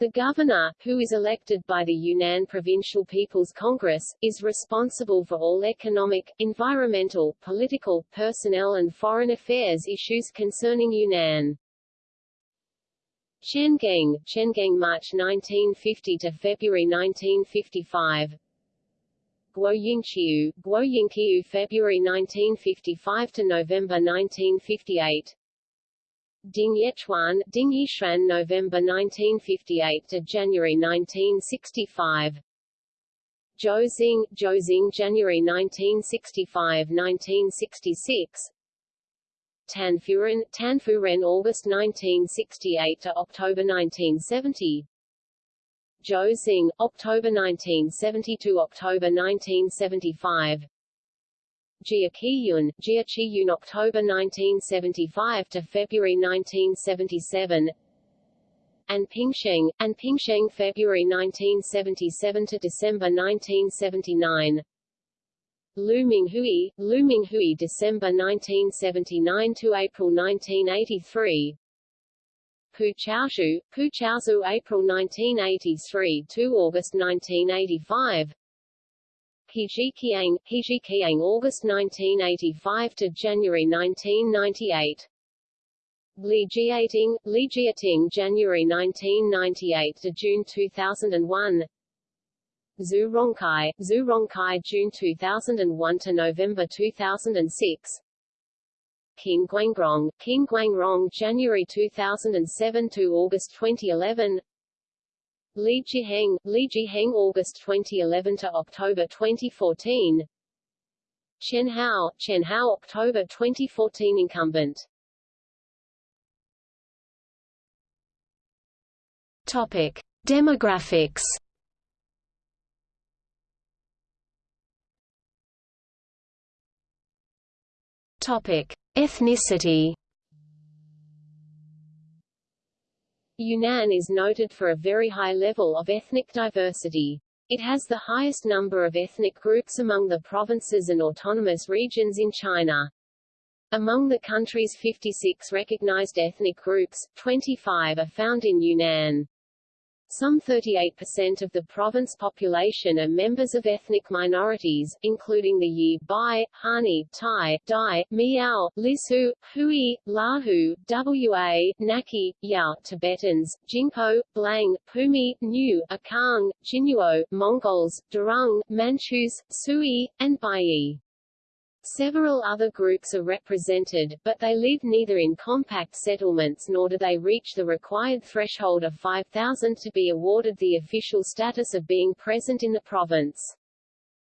A: The governor, who is elected by the Yunnan Provincial People's Congress, is responsible for all economic, environmental, political, personnel and foreign affairs issues concerning Yunnan. Chen Geng, Chengeng March 1950 to February 1955 Guo Yingqiu, Guo Yingqiu February 1955 to November 1958 Ding Yechuan, Ding Yishuan November 1958 to January 1965 Zhou Xing, Zhou Xing January 1965-1966 Tan Furen, Tan Furen August 1968 to October 1970 Zhou Xing, October 1972 October 1975 Jia Qiyun, Jia Qiyun October 1975 to February 1977 An Pingsheng, An Pingsheng February 1977 to December 1979 Lu Minghui, Lu Minghui December 1979 to April 1983 Pu Chaozhu, Pu Chaozhu April 1983 to August 1985 He Zhiqiang, He Zhiqiang August 1985 to January 1998 Li Jiating, Li Jiating January 1998 to June 2001 Zhu Rongkai, Zhu Rongkai June 2001 to November 2006 Qin Guangrong, Qin Guangrong January 2007 to August 2011 Li Jiheng, Li Jiheng August 2011 to October 2014 Chen Hao, Chen Hao October 2014 incumbent.
B: Topic: Demographics. Topic: Ethnicity.
A: Yunnan is noted for a very high level of ethnic diversity. It has the highest number of ethnic groups among the provinces and autonomous regions in China. Among the country's 56 recognized ethnic groups, 25 are found in Yunnan. Some 38% of the province population are members of ethnic minorities, including the Yi, Bai, Hani, Tai, Dai, Miao, Lisu, Hui, Lahu, Wa, Nakhi, Yao, Tibetans, Jingpo, Blang, Pumi, Nyu, Achang, Jinuo, Mongols, Durung, Manchus, Sui, and Bai. Several other groups are represented, but they live neither in compact settlements nor do they reach the required threshold of 5,000 to be awarded the official status of being present in the province.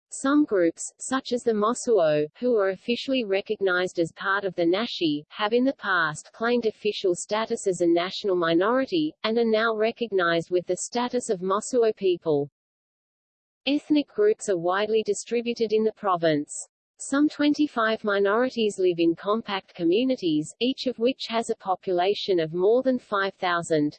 C: Some groups, such as the Mosuo, who are officially recognized as part of the Naxi, have in the past claimed official status as a national minority, and are now recognized with the status of Mosuo people. Ethnic groups are widely distributed in the province. Some 25 minorities live in compact communities, each of which has a population of more than 5,000.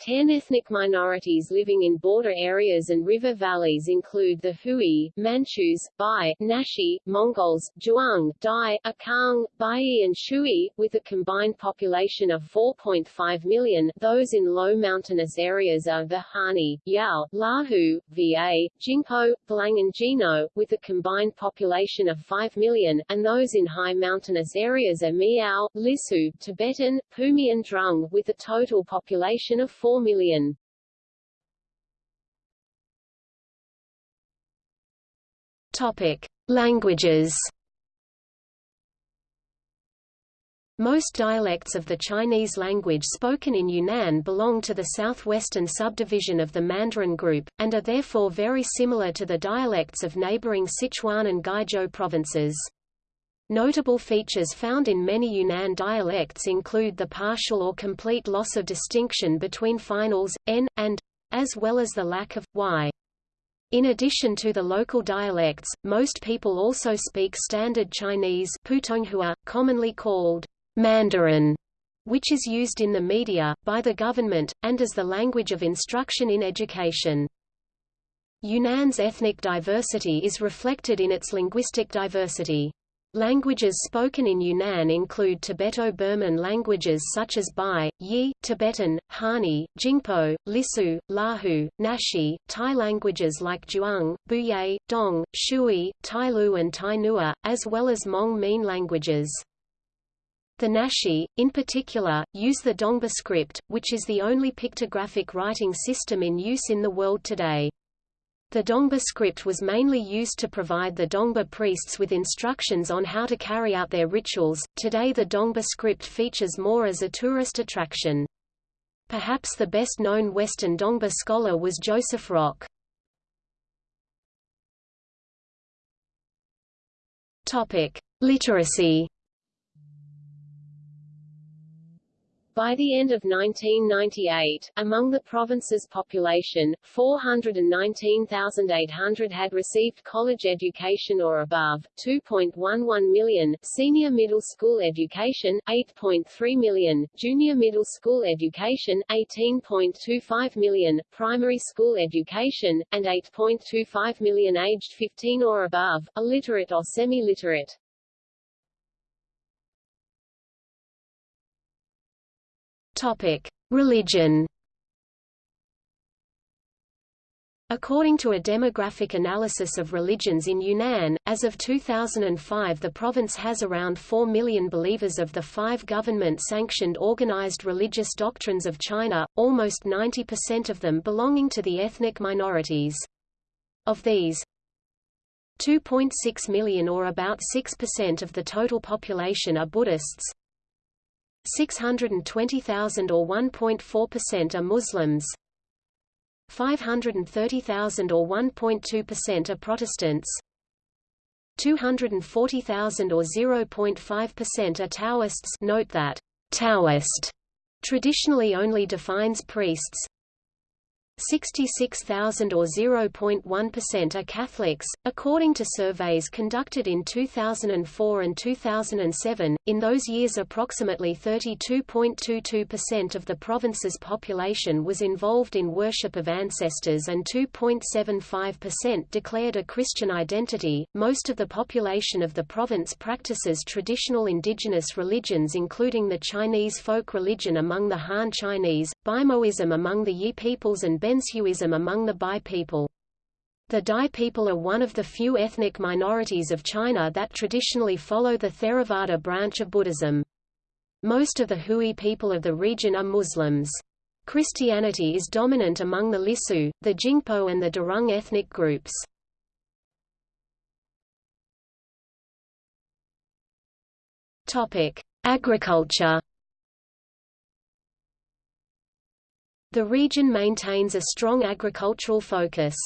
C: Ten ethnic minorities living in border areas and river valleys include the Hui, Manchus, Bai, Naxi, Mongols, Zhuang, Dai, Achang, Bai and Shui, with a combined population of 4.5 million. Those in low mountainous areas are the Hani, Yao, Lahu, Va, Jingpo, Blang and Jino, with a combined population of 5 million, and those in high mountainous areas are Miao, Lisu, Tibetan, Pumi and Drung, with a total population of 4 million.
A: Topic: Languages. Most dialects of the Chinese language spoken in Yunnan belong to the southwestern subdivision of the Mandarin group, and are therefore very similar to the dialects of neighboring Sichuan and Guizhou provinces. Notable features found in many Yunnan dialects include the partial or complete loss of distinction between finals, n, and as well as the lack of y. In addition to the local dialects, most people also speak Standard Chinese Putonghua, commonly called Mandarin, which is used in the media, by the government, and as the language of instruction in education. Yunnan's ethnic diversity is reflected in its linguistic diversity. Languages spoken in Yunnan include Tibeto-Burman languages such as Bai, Yi, Tibetan, Hani, Jingpo, Lisu, Lahu, Naxi, Thai languages like Zhuang, Buye, Dong, Shui, Tailu and Tai Nua, as well as Hmong Mien languages. The Naxi, in particular, use the Dongba script, which is the only pictographic writing system in use in the world today. The Dongba script was mainly used to provide the Dongba priests with instructions on how to carry out their rituals. Today the Dongba script features more as a tourist attraction. Perhaps the best known Western Dongba scholar was Joseph Rock. Topic: Literacy
C: By the end of 1998, among the province's population, 419,800 had received college education or above, 2.11 million, senior middle school education, 8.3 million, junior middle school education, 18.25 million, primary school education, and 8.25 million aged 15 or above, illiterate or semi-literate.
A: Topic: Religion. According to a demographic analysis of religions in Yunnan, as of 2005 the province has around 4 million believers of the five government-sanctioned organized religious doctrines of China, almost 90% of them belonging to the ethnic minorities. Of these, 2.6 million or about 6% of the total population are Buddhists, 620,000 or 1.4% are Muslims. 530,000 or 1.2% are Protestants. 240,000 or 0.5% are Taoists. Note that Taoist traditionally only defines priests 66,000 or 0.1% are Catholics, according to surveys conducted in 2004 and 2007. In those years, approximately 32.22% of the province's population was involved in worship of ancestors and 2.75% declared a Christian identity. Most of the population of the province practices traditional indigenous religions, including the Chinese folk religion among the Han Chinese, Bimoism among the Yi peoples, and Benzhuism among the Bai people. The Dai people are one of the few ethnic minorities of China that traditionally follow the Theravada branch of Buddhism. Most of the Hui people of the region are Muslims. Christianity is dominant among the Lisu, the Jingpo and the Durung ethnic groups. Agriculture The region maintains a strong agricultural focus.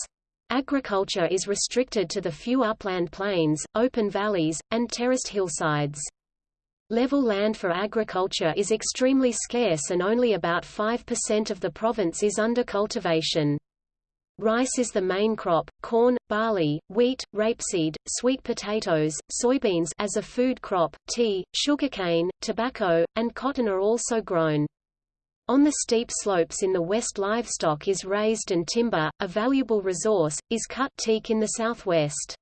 A: Agriculture is restricted to the few upland plains, open valleys, and terraced hillsides. Level land for agriculture is extremely scarce and only about 5% of the province is under cultivation. Rice is the main crop, corn, barley, wheat, rapeseed, sweet potatoes, soybeans as a food crop, tea, sugarcane, tobacco, and cotton are also grown. On the steep slopes in the west livestock is raised and timber, a valuable resource, is cut teak in the southwest.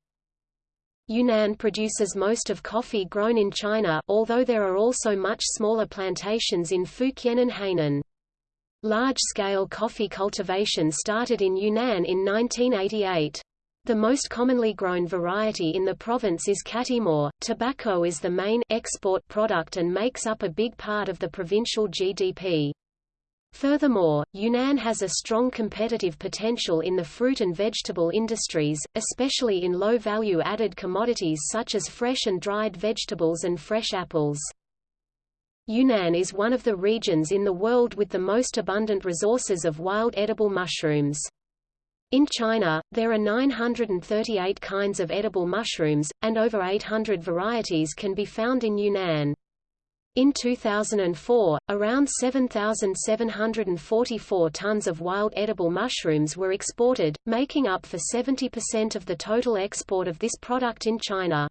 A: Yunnan produces most of coffee grown in China although there are also much smaller plantations in Fujian and Hainan. Large-scale coffee cultivation started in Yunnan in 1988. The most commonly grown variety in the province is Catimor. Tobacco is the main export product and makes up a big part of the provincial GDP. Furthermore, Yunnan has a strong competitive potential in the fruit and vegetable industries, especially in low-value added commodities such as fresh and dried vegetables and fresh apples. Yunnan is one of the regions in the world with the most abundant resources of wild edible mushrooms. In China, there are 938 kinds of edible mushrooms, and over 800 varieties can be found in Yunnan. In 2004, around 7,744 tons of wild edible mushrooms were exported, making up for 70% of the total export of this product in China.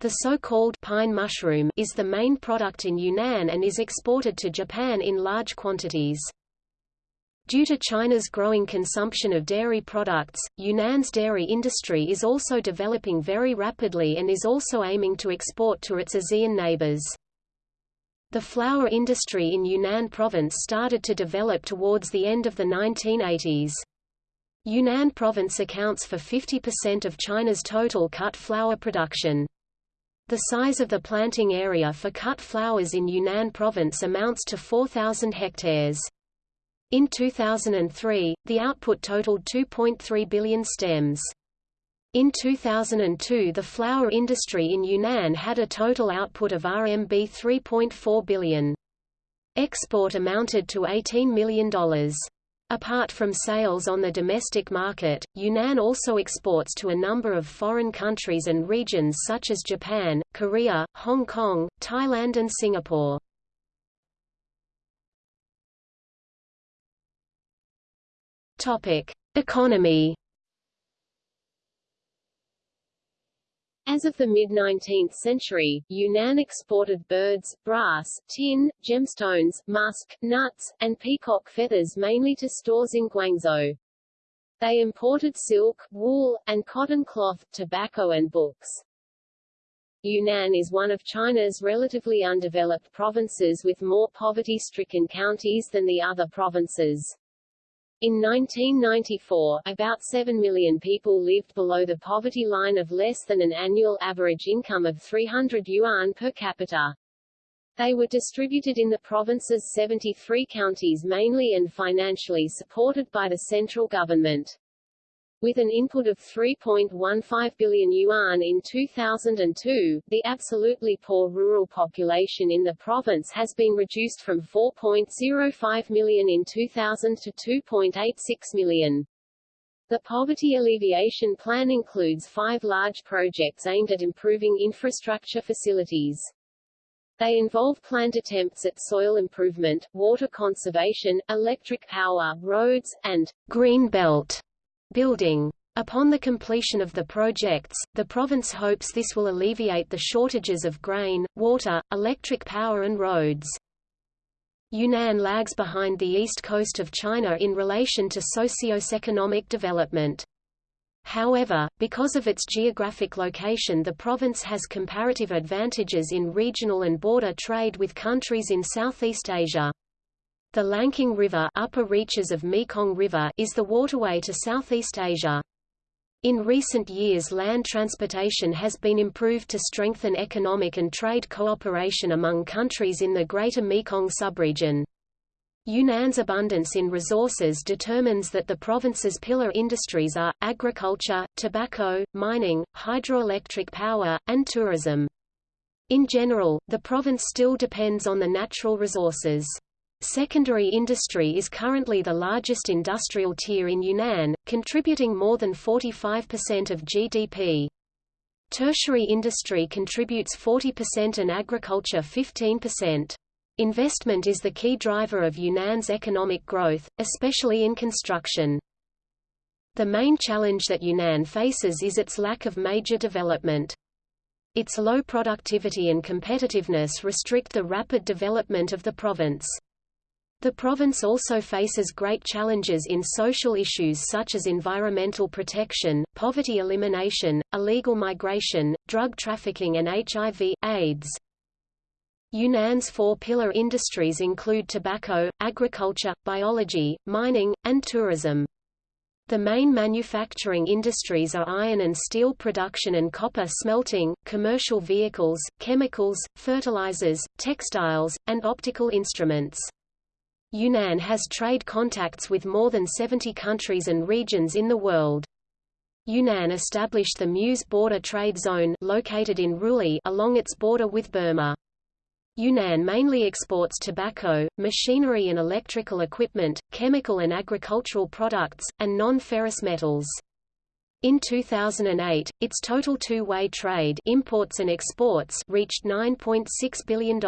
A: The so-called pine mushroom is the main product in Yunnan and is exported to Japan in large quantities. Due to China's growing consumption of dairy products, Yunnan's dairy industry is also developing very rapidly and is also aiming to export to its ASEAN neighbors. The flour industry in Yunnan province started to develop towards the end of the 1980s. Yunnan province accounts for 50% of China's total cut flour production. The size of the planting area for cut flowers in Yunnan province amounts to 4,000 hectares. In 2003, the output totaled 2.3 billion stems. In 2002 the flour industry in Yunnan had a total output of RMB 3.4 billion. Export amounted to $18 million. Apart from sales on the domestic market, Yunnan also exports to a number of foreign countries and regions such as Japan, Korea, Hong Kong, Thailand and Singapore. Economy
C: As of the mid-19th century, Yunnan exported birds, brass, tin, gemstones, musk, nuts, and peacock feathers mainly to stores in Guangzhou. They imported silk, wool, and cotton cloth, tobacco and books. Yunnan is one of China's relatively undeveloped provinces with more poverty-stricken counties than the other provinces. In 1994, about 7 million people lived below the poverty line of less than an annual average income of 300 yuan per capita. They were distributed in the province's 73 counties mainly and financially supported by the central government. With an input of 3.15 billion yuan in 2002, the absolutely poor rural population in the province has been reduced from 4.05 million in 2000 to 2.86 million. The poverty alleviation plan includes five large projects aimed at improving infrastructure facilities. They involve planned attempts at soil improvement, water conservation, electric power, roads, and green belt building. Upon the completion of the projects, the province hopes this will alleviate the shortages of grain, water, electric power and roads. Yunnan lags behind the east coast of China in relation to socio-economic development. However, because of its geographic location the province has comparative advantages in regional and border trade with countries in Southeast Asia. The Lancang River, upper reaches of Mekong River is the waterway to Southeast Asia. In recent years land transportation has been improved to strengthen economic and trade cooperation among countries in the Greater Mekong subregion. Yunnan's abundance in resources determines that the province's pillar industries are, agriculture, tobacco, mining, hydroelectric power, and tourism. In general, the province still depends on the natural resources.
A: Secondary industry is currently the largest industrial tier in Yunnan, contributing more than 45% of GDP. Tertiary industry contributes 40% and agriculture 15%. Investment is the key driver of Yunnan's economic growth, especially in construction. The main challenge that Yunnan faces is its lack of major development. Its low productivity and competitiveness restrict the rapid development of the province. The province also faces great challenges in social issues such as environmental protection, poverty elimination, illegal migration, drug trafficking and HIV, AIDS. Yunnan's four-pillar industries include tobacco, agriculture, biology, mining, and tourism. The main manufacturing industries are iron and steel production and copper smelting, commercial vehicles, chemicals, fertilizers, textiles, and optical instruments. Yunnan has trade contacts with more than 70 countries and regions in the world. Yunnan established the Muse Border Trade Zone located in Ruili along its border with Burma. Yunnan mainly exports tobacco, machinery and electrical equipment, chemical and agricultural products, and non-ferrous metals. In 2008, its total two-way trade imports and exports reached $9.6 billion.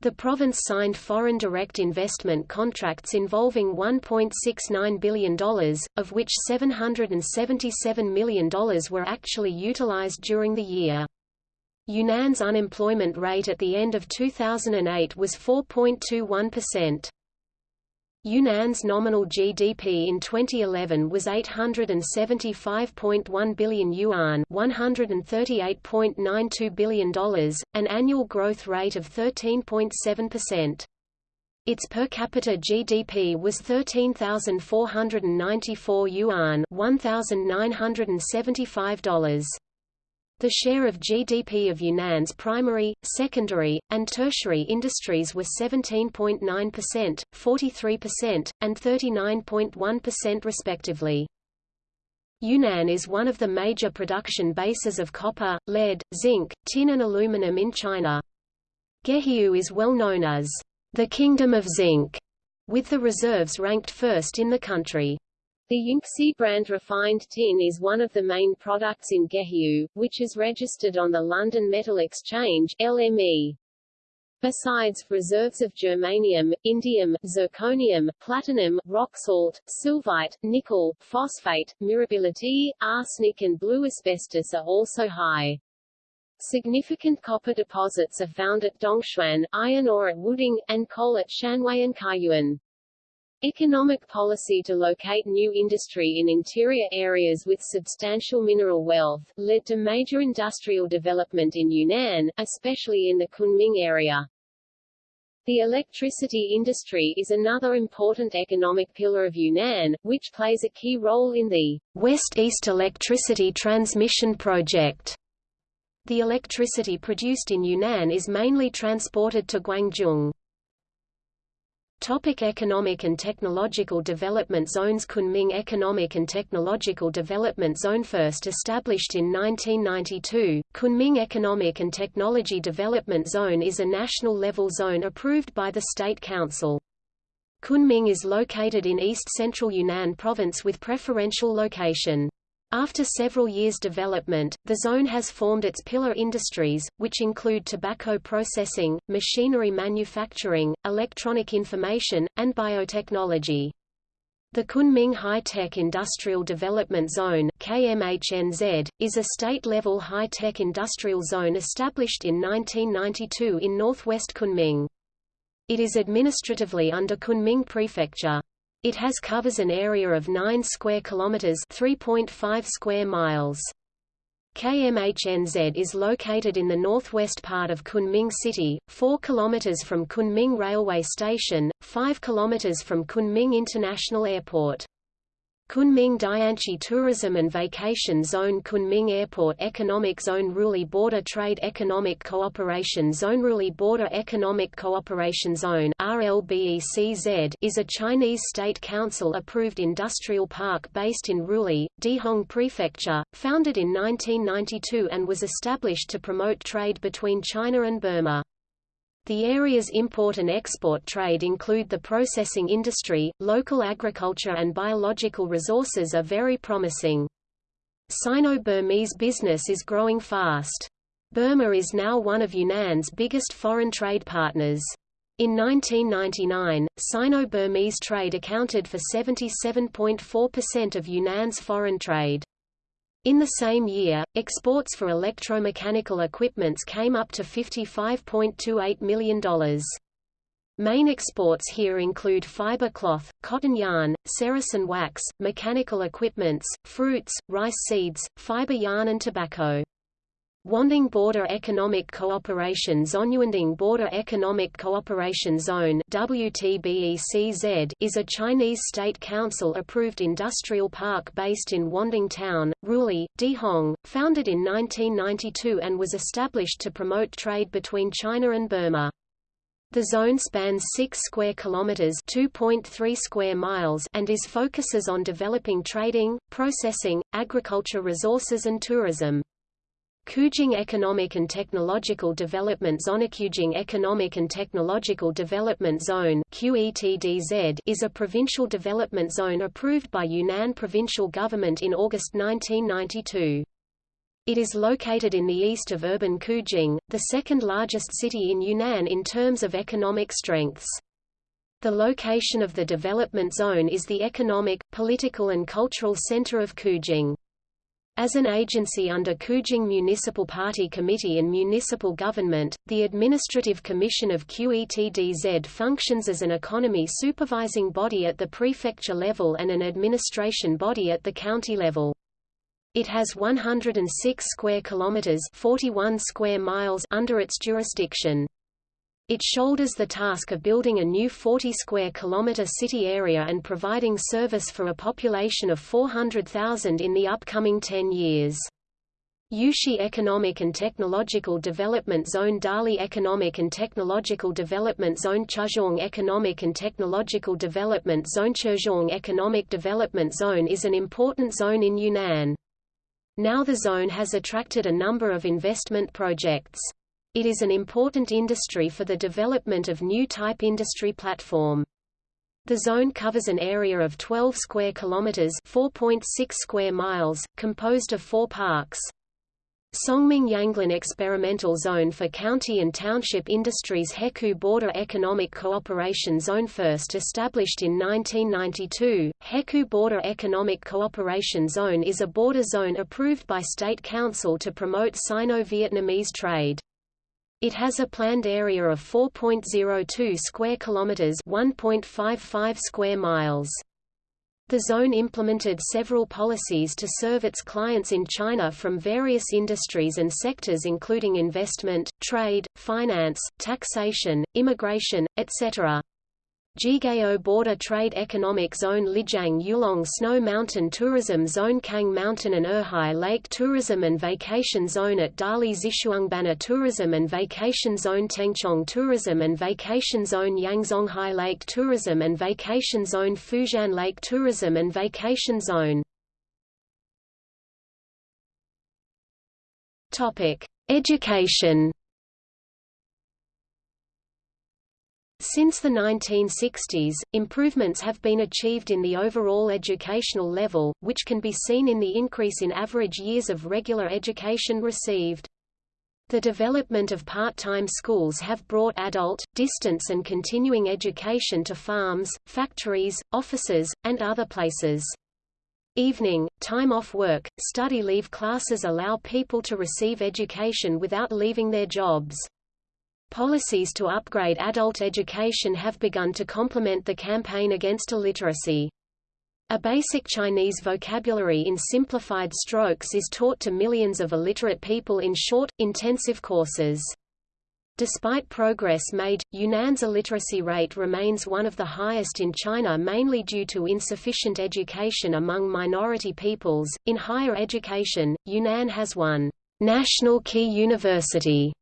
A: The province signed foreign direct investment contracts involving $1.69 billion, of which $777 million were actually utilized during the year. Yunnan's unemployment rate at the end of 2008 was 4.21%. Yunnan's nominal GDP in 2011 was 875.1 billion yuan $138.92 billion, an annual growth rate of 13.7%. Its per capita GDP was 13,494 yuan $1,975. The share of GDP of Yunnan's primary, secondary, and tertiary industries were 17.9%, 43%, and 39.1% respectively. Yunnan is one of the major production bases of copper, lead, zinc, tin and aluminum in China. Gejiu is well known as the Kingdom of Zinc, with the reserves ranked first in the country.
C: The Yunxi brand refined tin is one of the main products in Gejiu, which is registered on the London Metal Exchange LME. Besides, reserves of germanium, indium, zirconium, platinum, rock salt, sylvite, nickel, phosphate, mirabilite, arsenic and blue asbestos are also high. Significant copper deposits are found at Dongchuan, iron ore at Wuding, and coal at Shanwei and Kaiyuan. Economic policy to locate new industry in interior areas with substantial mineral wealth, led to major industrial development in Yunnan, especially in the Kunming area. The electricity industry is another important economic pillar of Yunnan, which plays a key role in the West-East Electricity Transmission Project. The electricity produced in Yunnan is mainly transported to Guangzhou.
A: Topic economic and technological development zones Kunming Economic and Technological Development Zone First established in 1992, Kunming Economic and Technology Development Zone is a national-level zone approved by the State Council. Kunming is located in east-central Yunnan province with preferential location. After several years' development, the zone has formed its pillar industries, which include tobacco processing, machinery manufacturing, electronic information, and biotechnology. The Kunming High-Tech Industrial Development Zone KMHNZ, is a state-level high-tech industrial zone established in 1992 in northwest Kunming. It is administratively under Kunming Prefecture. It has covers an area of 9 square kilometers, 3.5 square miles. KMHNZ is located in the northwest part of Kunming City, 4 km from Kunming Railway Station, 5 km from Kunming International Airport. Kunming Dianchi Tourism and Vacation Zone Kunming Airport Economic Zone Ruili Border Trade Economic Cooperation Zone Ruili Border Economic Cooperation Zone RLBECZ is a Chinese State Council-approved industrial park based in Ruili, Dehong Prefecture, founded in 1992 and was established to promote trade between China and Burma. The area's import and export trade include the processing industry, local agriculture and biological resources are very promising. Sino-Burmese business is growing fast. Burma is now one of Yunnan's biggest foreign trade partners. In 1999, Sino-Burmese trade accounted for 77.4% of Yunnan's foreign trade. In the same year, exports for electromechanical equipments came up to $55.28 million. Main exports here include fiber cloth, cotton yarn, ceresin wax, mechanical equipments, fruits, rice seeds, fiber yarn and tobacco. Wanding Border Economic Cooperation Zone Wanding Border Economic Cooperation Zone WTBECZ is a Chinese state council-approved industrial park based in Wanding Town, Ruili, Dehong, founded in 1992 and was established to promote trade between China and Burma. The zone spans 6 square kilometers, 2.3 square miles, and is focuses on developing trading, processing, agriculture resources and tourism. Qujing Economic and Technological Development Zone Qujing Economic and Technological Development Zone QETDZ is a provincial development zone approved by Yunnan provincial government in August 1992. It is located in the east of urban Qujing, the second largest city in Yunnan in terms of economic strengths. The location of the development zone is the economic, political and cultural center of Qujing. As an agency under Qujing Municipal Party Committee and Municipal Government, the Administrative Commission of QETDZ functions as an economy supervising body at the prefecture level and an administration body at the county level. It has 106 square kilometers, 41 square miles under its jurisdiction. It shoulders the task of building a new 40 square kilometer city area and providing service for a population of 400,000 in the upcoming 10 years. Yuxi Economic and Technological Development Zone Dali Economic and Technological Development Zone Chuxiong Economic and Technological Development Zone Chuxiong Economic Development Zone is an important zone in Yunnan. Now the zone has attracted a number of investment projects. It is an important industry for the development of new type industry platform. The zone covers an area of 12 square kilometers, 4.6 square miles, composed of four parks. Songming Yanglin Experimental Zone for County and Township Industries Hekou Border Economic Cooperation Zone First established in 1992, Hekou Border Economic Cooperation Zone is a border zone approved by State Council to promote Sino-Vietnamese trade. It has a planned area of 4.02 square kilometers, 1.55 square miles. The zone implemented several policies to serve its clients in China from various industries and sectors including investment, trade, finance, taxation, immigration, etc. Jigao Border Trade Economic Zone Lijiang Yulong Snow Mountain Tourism Zone Cang Mountain and Erhai Lake Tourism and Vacation Zone at Dali Xishuangbanna Tourism and Vacation Zone Tengchong Tourism and Vacation Zone Yangzonghai Lake Tourism and Vacation Zone Fuxian Lake Tourism and Vacation Zone. Education Since the 1960s, improvements have been achieved in the overall educational level, which can be seen in the increase in average years of regular education received. The development of part-time schools have brought adult, distance and continuing education to farms, factories, offices, and other places. Evening, time off work, study leave classes allow people to receive education without leaving their jobs. Policies to upgrade adult education have begun to complement the campaign against illiteracy. A basic Chinese vocabulary in simplified strokes is taught to millions of illiterate people in short, intensive courses. Despite progress made, Yunnan's illiteracy rate remains one of the highest in China mainly due to insufficient education among minority peoples. In higher education, Yunnan has one national key university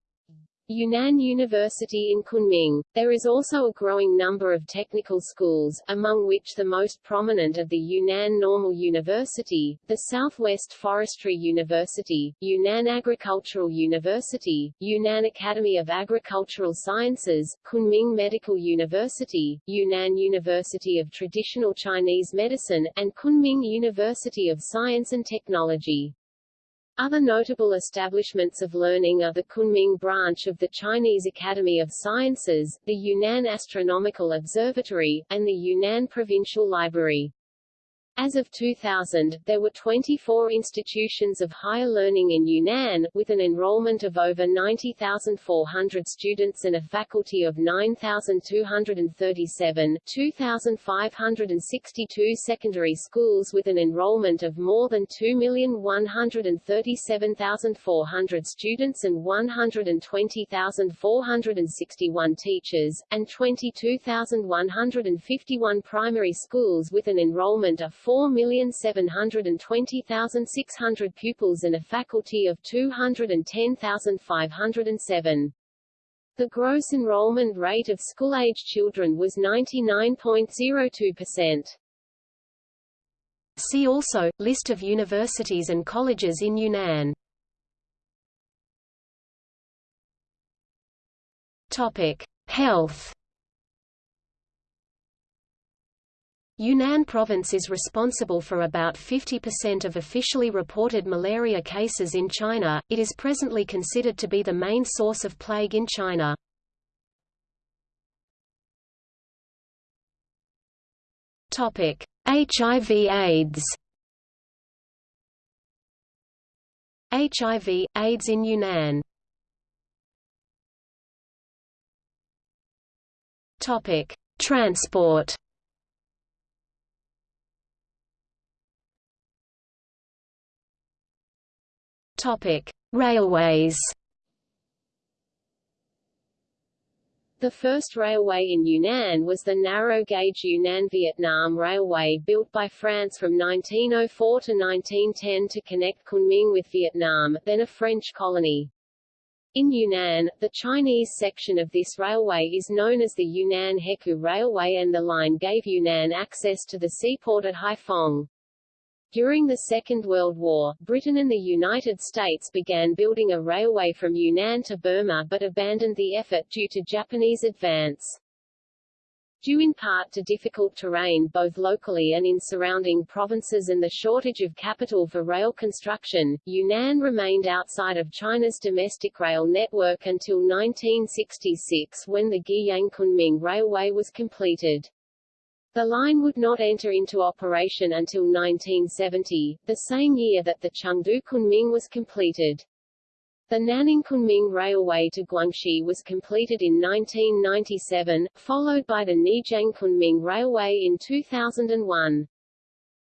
A: Yunnan University in Kunming. There is also a growing number of technical schools, among which the most prominent are the Yunnan Normal University, the Southwest Forestry University, Yunnan Agricultural University, Yunnan Academy of Agricultural Sciences, Kunming Medical University, Yunnan University of Traditional Chinese Medicine, and Kunming University of Science and Technology. Other notable establishments of learning are the Kunming branch of the Chinese Academy of Sciences, the Yunnan Astronomical Observatory, and the Yunnan Provincial Library. As of 2000, there were 24 institutions of higher learning in Yunnan, with an enrollment of over 90,400 students and a faculty of 9,237, 2,562 secondary schools with an enrollment of more than 2,137,400 students and 120,461 teachers, and 22,151 primary schools with an enrollment of 4,720,600 pupils and a faculty of 210,507. The gross enrollment rate of school-age children was 99.02%.
D: See also, List of universities and colleges in Yunnan. Topic. Health Yunnan province is responsible for about 50% of officially reported malaria cases in China. It is presently considered to be the main source of plague in China. Topic: HIV AIDS. HIV AIDS in Yunnan. Topic: Transport. Topic: Railways.
A: The first railway in Yunnan was the narrow-gauge Yunnan-Vietnam Railway built by France from 1904 to 1910 to connect Kunming with Vietnam, then a French colony. In Yunnan, the Chinese section of this railway is known as the Yunnan Hekou Railway and the line gave Yunnan access to the seaport at Haiphong. During the Second World War, Britain and the United States began building a railway from Yunnan to Burma but abandoned the effort due to Japanese advance. Due in part to difficult terrain both locally and in surrounding provinces and the shortage of capital for rail construction, Yunnan remained outside of China's domestic rail network until 1966 when the Guiyang-Kunming Railway was completed. The line would not enter into operation until 1970, the same year that the Chengdu-Kunming was completed. The Nanning-Kunming Railway to Guangxi was completed in 1997, followed by the Neijiang-Kunming Railway in 2001.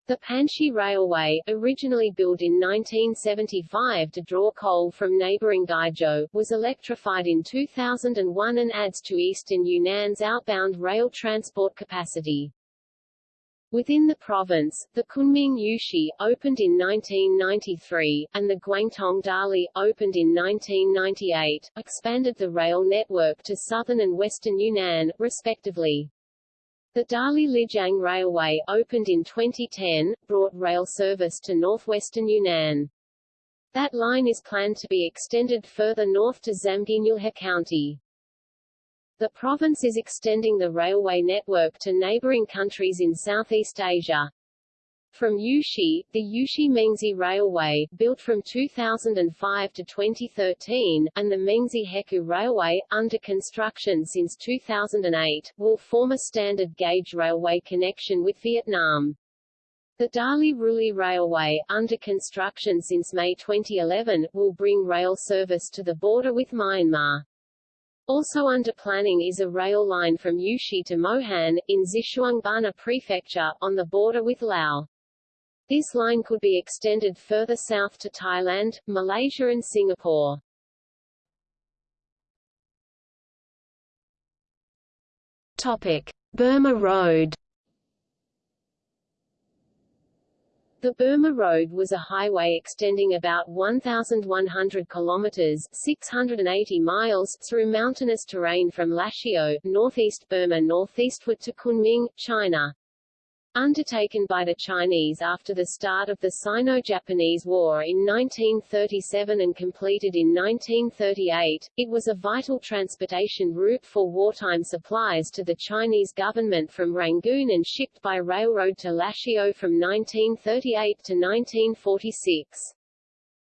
A: The Panshi Railway, originally built in 1975 to draw coal from neighboring Guizhou, was electrified in 2001 and adds to eastern Yunnan's outbound rail transport capacity. Within the province, the Kunming Yuxi, opened in 1993, and the Guangtong Dali, opened in 1998, expanded the rail network to southern and western Yunnan, respectively. The Dali Lijiang Railway, opened in 2010, brought rail service to northwestern Yunnan. That line is planned to be extended further north to Zamgynyulhe County. The province is extending the railway network to neighboring countries in Southeast Asia. From Yuxi, the Yuxi-Mengzi Railway, built from 2005 to 2013, and the Mengzi-Hekou Railway, under construction since 2008, will form a standard gauge railway connection with Vietnam. The Dali Ruili Railway, under construction since May 2011, will bring rail service to the border with Myanmar. Also under planning is a rail line from Yuxi to Mohan, in Xishuangbanna Prefecture, on the border with Laos. This line could be extended further south to Thailand, Malaysia and Singapore. Topic.
D: Burma Road
C: The Burma Road was a highway extending about 1,100 kilometers 680 miles through mountainous terrain from Lashio, northeast Burma northeastward to Kunming, China. Undertaken by the Chinese after the start of the Sino-Japanese War in 1937 and completed in 1938, it was a vital transportation route for wartime supplies to the Chinese government from Rangoon and shipped by railroad to Lashio from 1938 to 1946.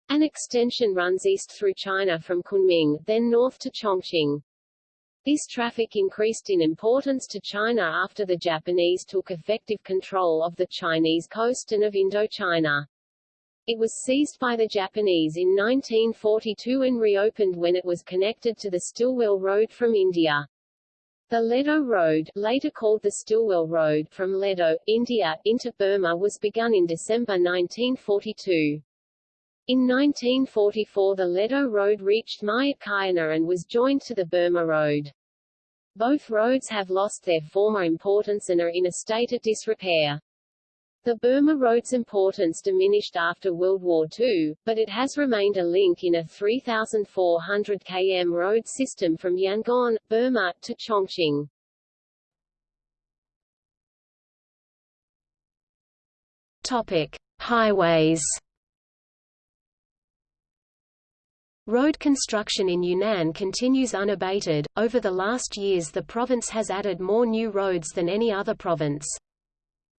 C: An extension runs east through China from Kunming, then north to Chongqing. This traffic increased in importance to China after the Japanese took effective control of the Chinese coast and of Indochina. It was seized by the Japanese in 1942 and reopened when it was connected to the Stilwell Road from India. The Ledo Road, later called the Stilwell Road from Ledo, India, into Burma was begun in December 1942. In 1944 the Ledo Road reached Myitkyina and was joined to the Burma Road. Both roads have lost their former importance and are in a state of disrepair. The Burma Road's importance diminished after World War II, but it has remained a link in a 3,400 km road system from Yangon, Burma, to Chongqing.
A: Topic: Highways Road construction in Yunnan continues unabated. Over the last years, the province has added more new roads than any other province.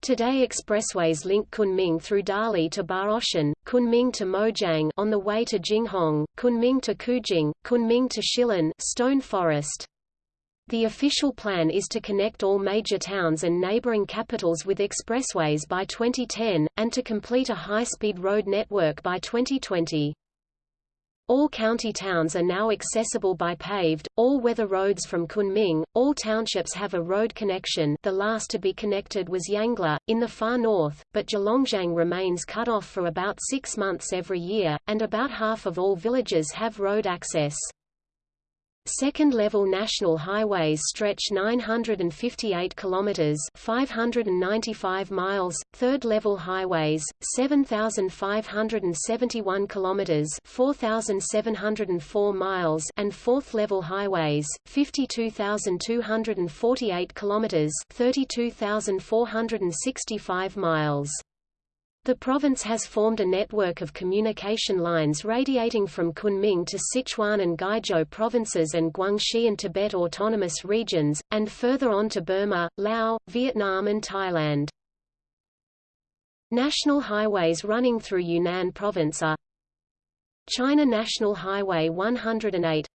A: Today expressways link Kunming through Dali to Baoshan, Kunming to Mojiang on the way to Jinghong, Kunming to Qujing, Kunming to Shilin Stone Forest. The official plan is to connect all major towns and neighboring capitals with expressways by 2010, and to complete a high-speed road network by 2020. All county towns are now accessible by paved, all-weather roads from Kunming. All townships have a road connection the last to be connected was Yangla, in the far north, but Zhalongzhang remains cut off for about six months every year, and about half of all villages have road access. Second-level national highways stretch 958 kilometers, 595 miles, third-level highways 7571 kilometers, 4704 miles, and fourth-level highways 52248 kilometers, 32465 miles. The province has formed a network of communication lines radiating from Kunming to Sichuan and Guizhou provinces and Guangxi and Tibet autonomous regions, and further on to Burma, Laos, Vietnam and Thailand. National highways running through Yunnan province are China National Highway 108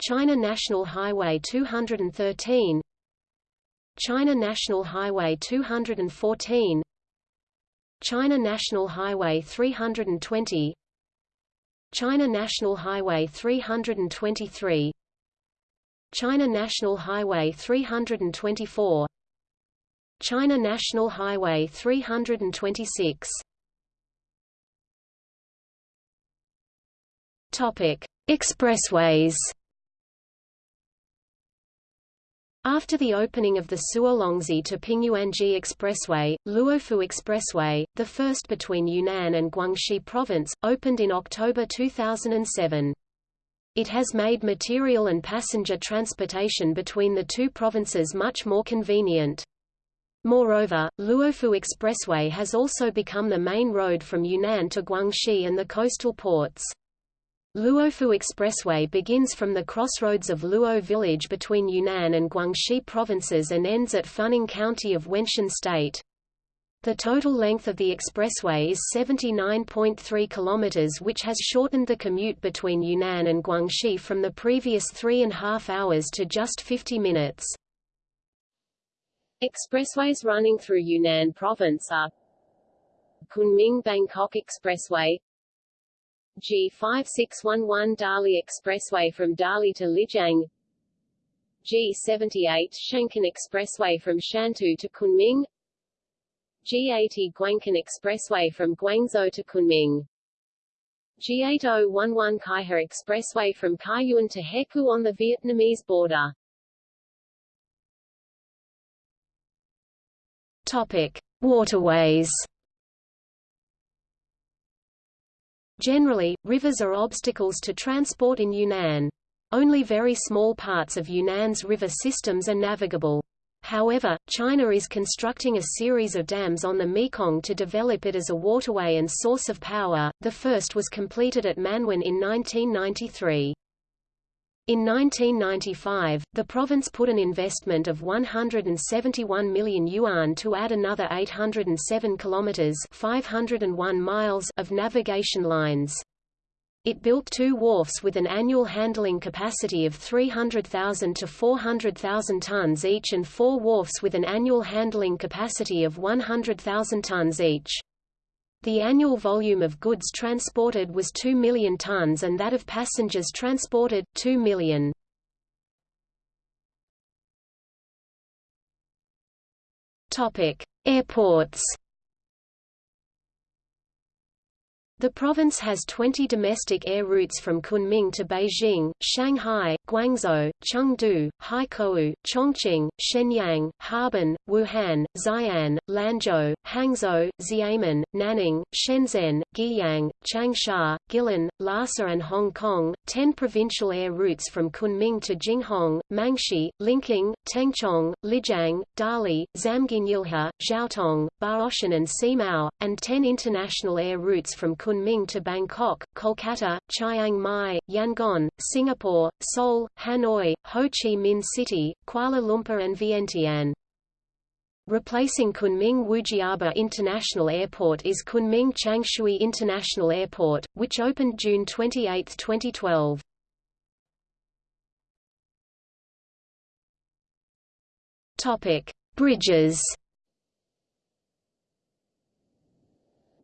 A: China National Highway 213 China National Highway 214 China National Highway 320 China National Highway 323 China National Highway 324 China National Highway 326 Topic: Expressways After the opening of the Suolongzi to Pingyuanji Expressway, Luofu Expressway, the first between Yunnan and Guangxi Province, opened in October 2007. It has made material and passenger transportation between the two provinces much more convenient. Moreover, Luofu Expressway has also become the main road from Yunnan to Guangxi and the coastal ports. Luofu Expressway begins from the crossroads of Luo village between Yunnan and Guangxi provinces and ends at Funing County of Wenshan State. The total length of the expressway is 79.3 kilometers which has shortened the commute between Yunnan and Guangxi from the previous three and a half hours to just 50 minutes. Expressways running through Yunnan province are Kunming-Bangkok Expressway G5611 Dali Expressway from Dali to Lijiang. G78 Shankun Expressway from Shantou to Kunming. G80 Guangkun Expressway from Guangzhou to Kunming. G8011 Kaiha Expressway from Kaiyuan to Hekou on the Vietnamese border. Topic: Waterways Generally, rivers are obstacles to transport in Yunnan. Only very small parts of Yunnan's river systems are navigable. However, China is constructing a series of dams on the Mekong to develop it as a waterway and source of power. The first was completed at Manwan in 1993. In 1995, the province put an investment of 171 million yuan to add another 807 kilometers (501 miles) of navigation lines. It built two wharfs with an annual handling capacity of 300,000 to 400,000 tons each and four wharfs with an annual handling capacity of 100,000 tons each. The annual volume of goods transported was 2 million tons and that of passengers transported, 2 million. Airports The province has 20 domestic air routes from Kunming to Beijing, Shanghai, Guangzhou, Chengdu, Haikou, Chongqing, Shenyang, Harbin, Wuhan, Xi'an, Lanzhou, Hangzhou, Xiamen, Nanning, Shenzhen, Guiyang, Changsha, Guilin, Lhasa and Hong Kong, 10 provincial air routes from Kunming to Jinghong, Mangshi, Linqing, Tengchong, Lijiang, Dali, Zamginilha, Zhaotong, Baoshan and Simao, and 10 international air routes from Kunming Kunming to Bangkok, Kolkata, Chiang Mai, Yangon, Singapore, Seoul, Hanoi, Ho Chi Minh City, Kuala Lumpur and Vientiane. Replacing Kunming Wujiaba International Airport is Kunming Changshui International Airport, which opened June 28, 2012. Topic: Bridges.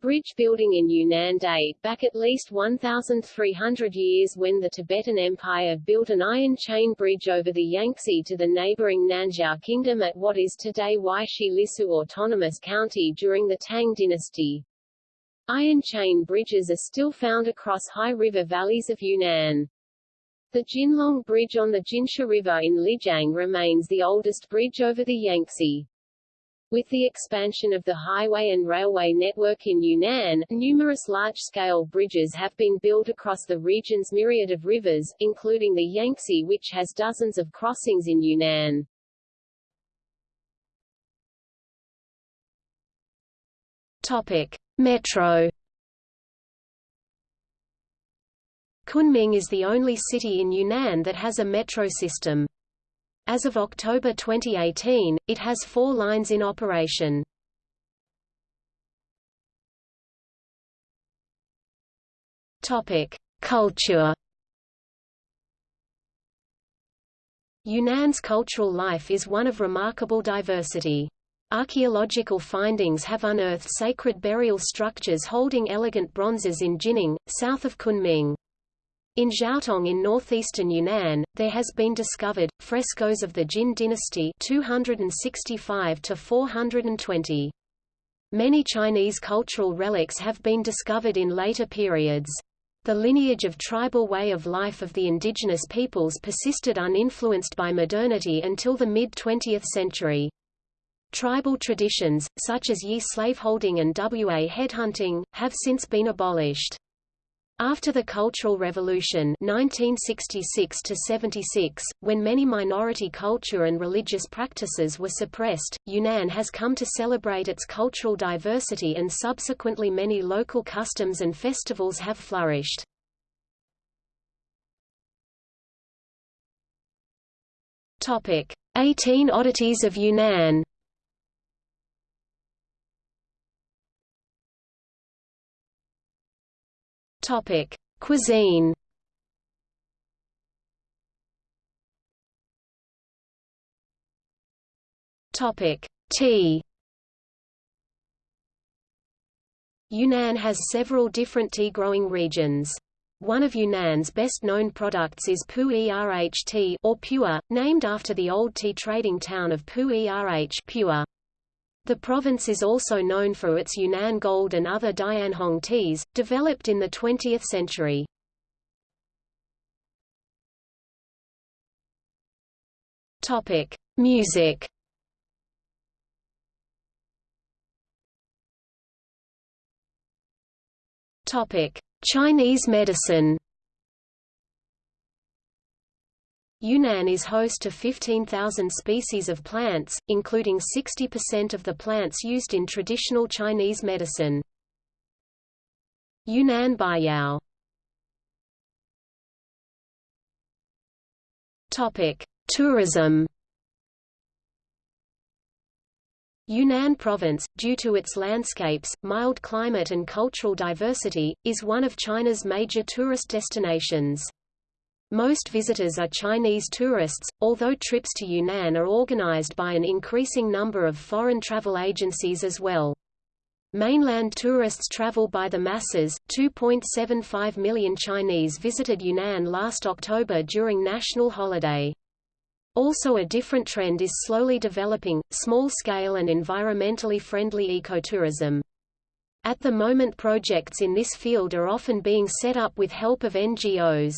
C: Bridge building in Yunnan date back at least 1,300 years when the Tibetan Empire built an iron chain bridge over the Yangtze to the neighboring Nanzhao Kingdom at what is today Weixi Lisu Autonomous County during the Tang dynasty. Iron chain bridges are still found across high river valleys of Yunnan. The Jinlong Bridge on the Jinsha River in Lijiang remains the oldest bridge over the Yangtze. With the expansion of the highway and railway network in Yunnan, numerous large-scale bridges have been built across the region's myriad of rivers, including the Yangtze which has dozens of crossings in Yunnan.
A: Topic: Metro Kunming is the only city in Yunnan that has a metro system. As of October 2018, it has four lines in operation. Culture. Yunnan's cultural life is one of remarkable diversity. Archaeological findings have unearthed sacred burial structures holding elegant bronzes in Jinning, south of Kunming. In Zhaotong in northeastern Yunnan, there has been discovered, frescoes of the Jin dynasty 265 to 420. Many Chinese cultural relics have been discovered in later periods. The lineage of tribal way of life of the indigenous peoples persisted uninfluenced by modernity until the mid-20th century. Tribal traditions, such as Yi slaveholding and Wa headhunting, have since been abolished. After the Cultural Revolution 1966 76, when many minority culture and religious practices were suppressed, Yunnan has come to celebrate its cultural diversity and subsequently many local customs and festivals have flourished. 18 oddities of Yunnan. Topic: Cuisine. Topic: Tea. Yunnan has several different tea-growing regions. One of Yunnan's best-known products is Pu Erh tea or pure, named after the old tea trading town of Pu Erh pure. The province is also known for its Yunnan Gold and other Dianhong teas, developed in the 20th century. Topic: Music. Topic: Chinese medicine Yunnan is host to 15,000 species of plants, including 60% of the plants used in traditional Chinese medicine. Yunnan Baiyao Tourism. Yunnan Province, due to its landscapes, mild climate and cultural diversity, is one of China's major tourist destinations. Most visitors are Chinese tourists, although trips to Yunnan are organized by an increasing number of foreign travel agencies as well. Mainland tourists travel by the masses. 2.75 million Chinese visited Yunnan last October during national holiday. Also a different trend is slowly developing, small-scale and environmentally friendly ecotourism. At the moment projects in this field are often being set up with help of NGOs.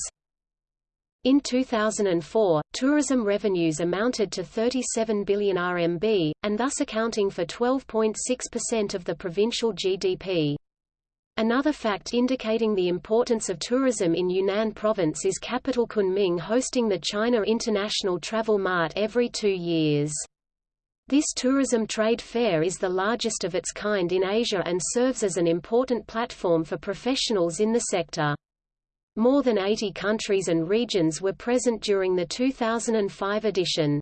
A: In 2004, tourism revenues amounted to 37 billion RMB, and thus accounting for 12.6% of the provincial GDP. Another fact indicating the importance of tourism in Yunnan province is capital Kunming hosting the China International Travel Mart every two years. This tourism trade fair is the largest of its kind in Asia and serves as an important platform for professionals in the sector. More than 80 countries and regions were present during the 2005 edition.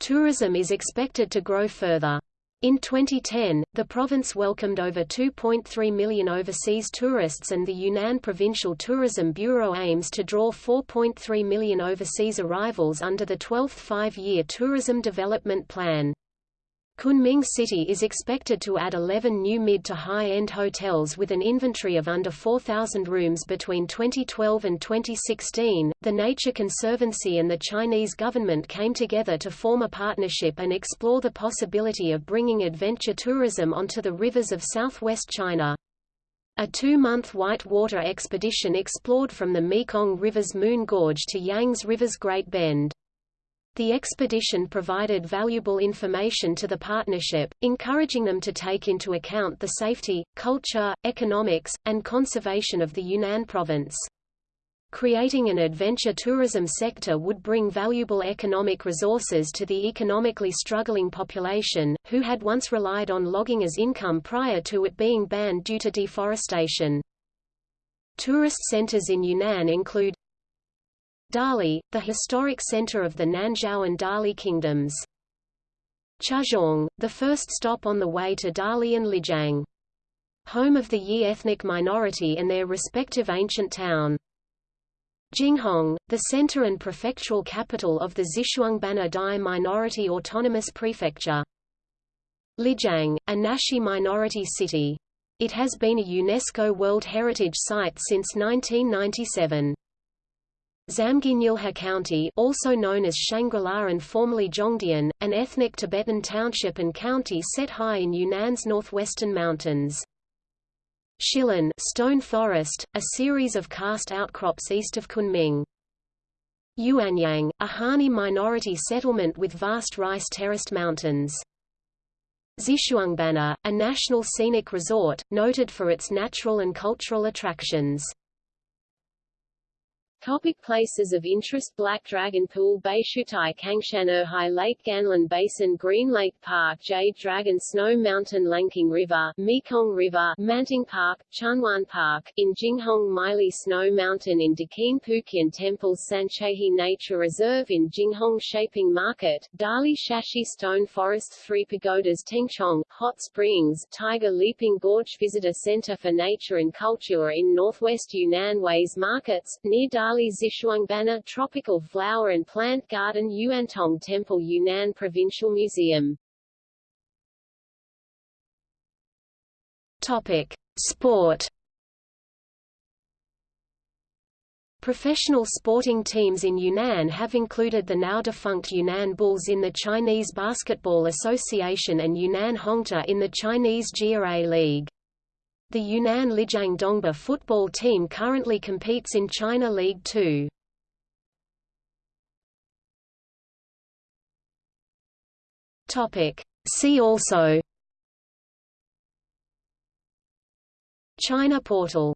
A: Tourism is expected to grow further. In 2010, the province welcomed over 2.3 million overseas tourists and the Yunnan Provincial Tourism Bureau aims to draw 4.3 million overseas arrivals under the 12th five-year tourism development plan. Kunming City is expected to add 11 new mid to high-end hotels with an inventory of under 4,000 rooms between 2012 and 2016. The Nature Conservancy and the Chinese government came together to form a partnership and explore the possibility of bringing adventure tourism onto the rivers of southwest China. A two-month whitewater expedition explored from the Mekong River's Moon Gorge to Yangtze River's Great Bend. The expedition provided valuable information to the partnership, encouraging them to take into account the safety, culture, economics, and conservation of the Yunnan province. Creating an adventure tourism sector would bring valuable economic resources to the economically struggling population, who had once relied on logging as income prior to it being banned due to deforestation. Tourist centers in Yunnan include Dali, the historic center of the Nanzhao and Dali kingdoms. Chuxiong, the first stop on the way to Dali and Lijiang. Home of the Yi ethnic minority and their respective ancient town. Jinghong, the center and prefectural capital of the Xishuangbanna Dai minority autonomous prefecture. Lijiang, a Naxi minority city. It has been a UNESCO World Heritage Site since 1997. Zamgynyulha County also known as Shangri-La and formerly Zhongdian, an ethnic Tibetan township and county set high in Yunnan's northwestern mountains. Shilin stone forest, a series of karst outcrops east of Kunming. Yuanyang, a Hani minority settlement with vast rice terraced mountains. Xishuangbanna, a national scenic resort, noted for its natural and cultural attractions.
C: Topic places of interest Black Dragon Pool Baishuitai Cangshan Erhai Lake Ganlan Basin Green Lake Park Jade Dragon Snow Mountain Lancang River Mekong River Manting Park, Chunwan Park, in Jinghong Meili Snow Mountain in Deqin Pukian Temple Sanchehi Nature Reserve in Jinghong Shaping Market, Dali Shashi Stone Forest Three Pagodas Tengchong, Hot Springs, Tiger Leaping Gorge Visitor Center for Nature and Culture in northwest Yunnan Ways Markets, near Dali Bali Xishuangbanna Tropical Flower and Plant Garden Yuantong Temple Yunnan Provincial Museum
A: Topic. Sport Professional sporting teams in Yunnan have included the now-defunct Yunnan Bulls in the Chinese Basketball Association and Yunnan Hongta in the Chinese GRA League. The Yunnan Lijiang Dongba football team currently competes in China League Two. Topic. See also China portal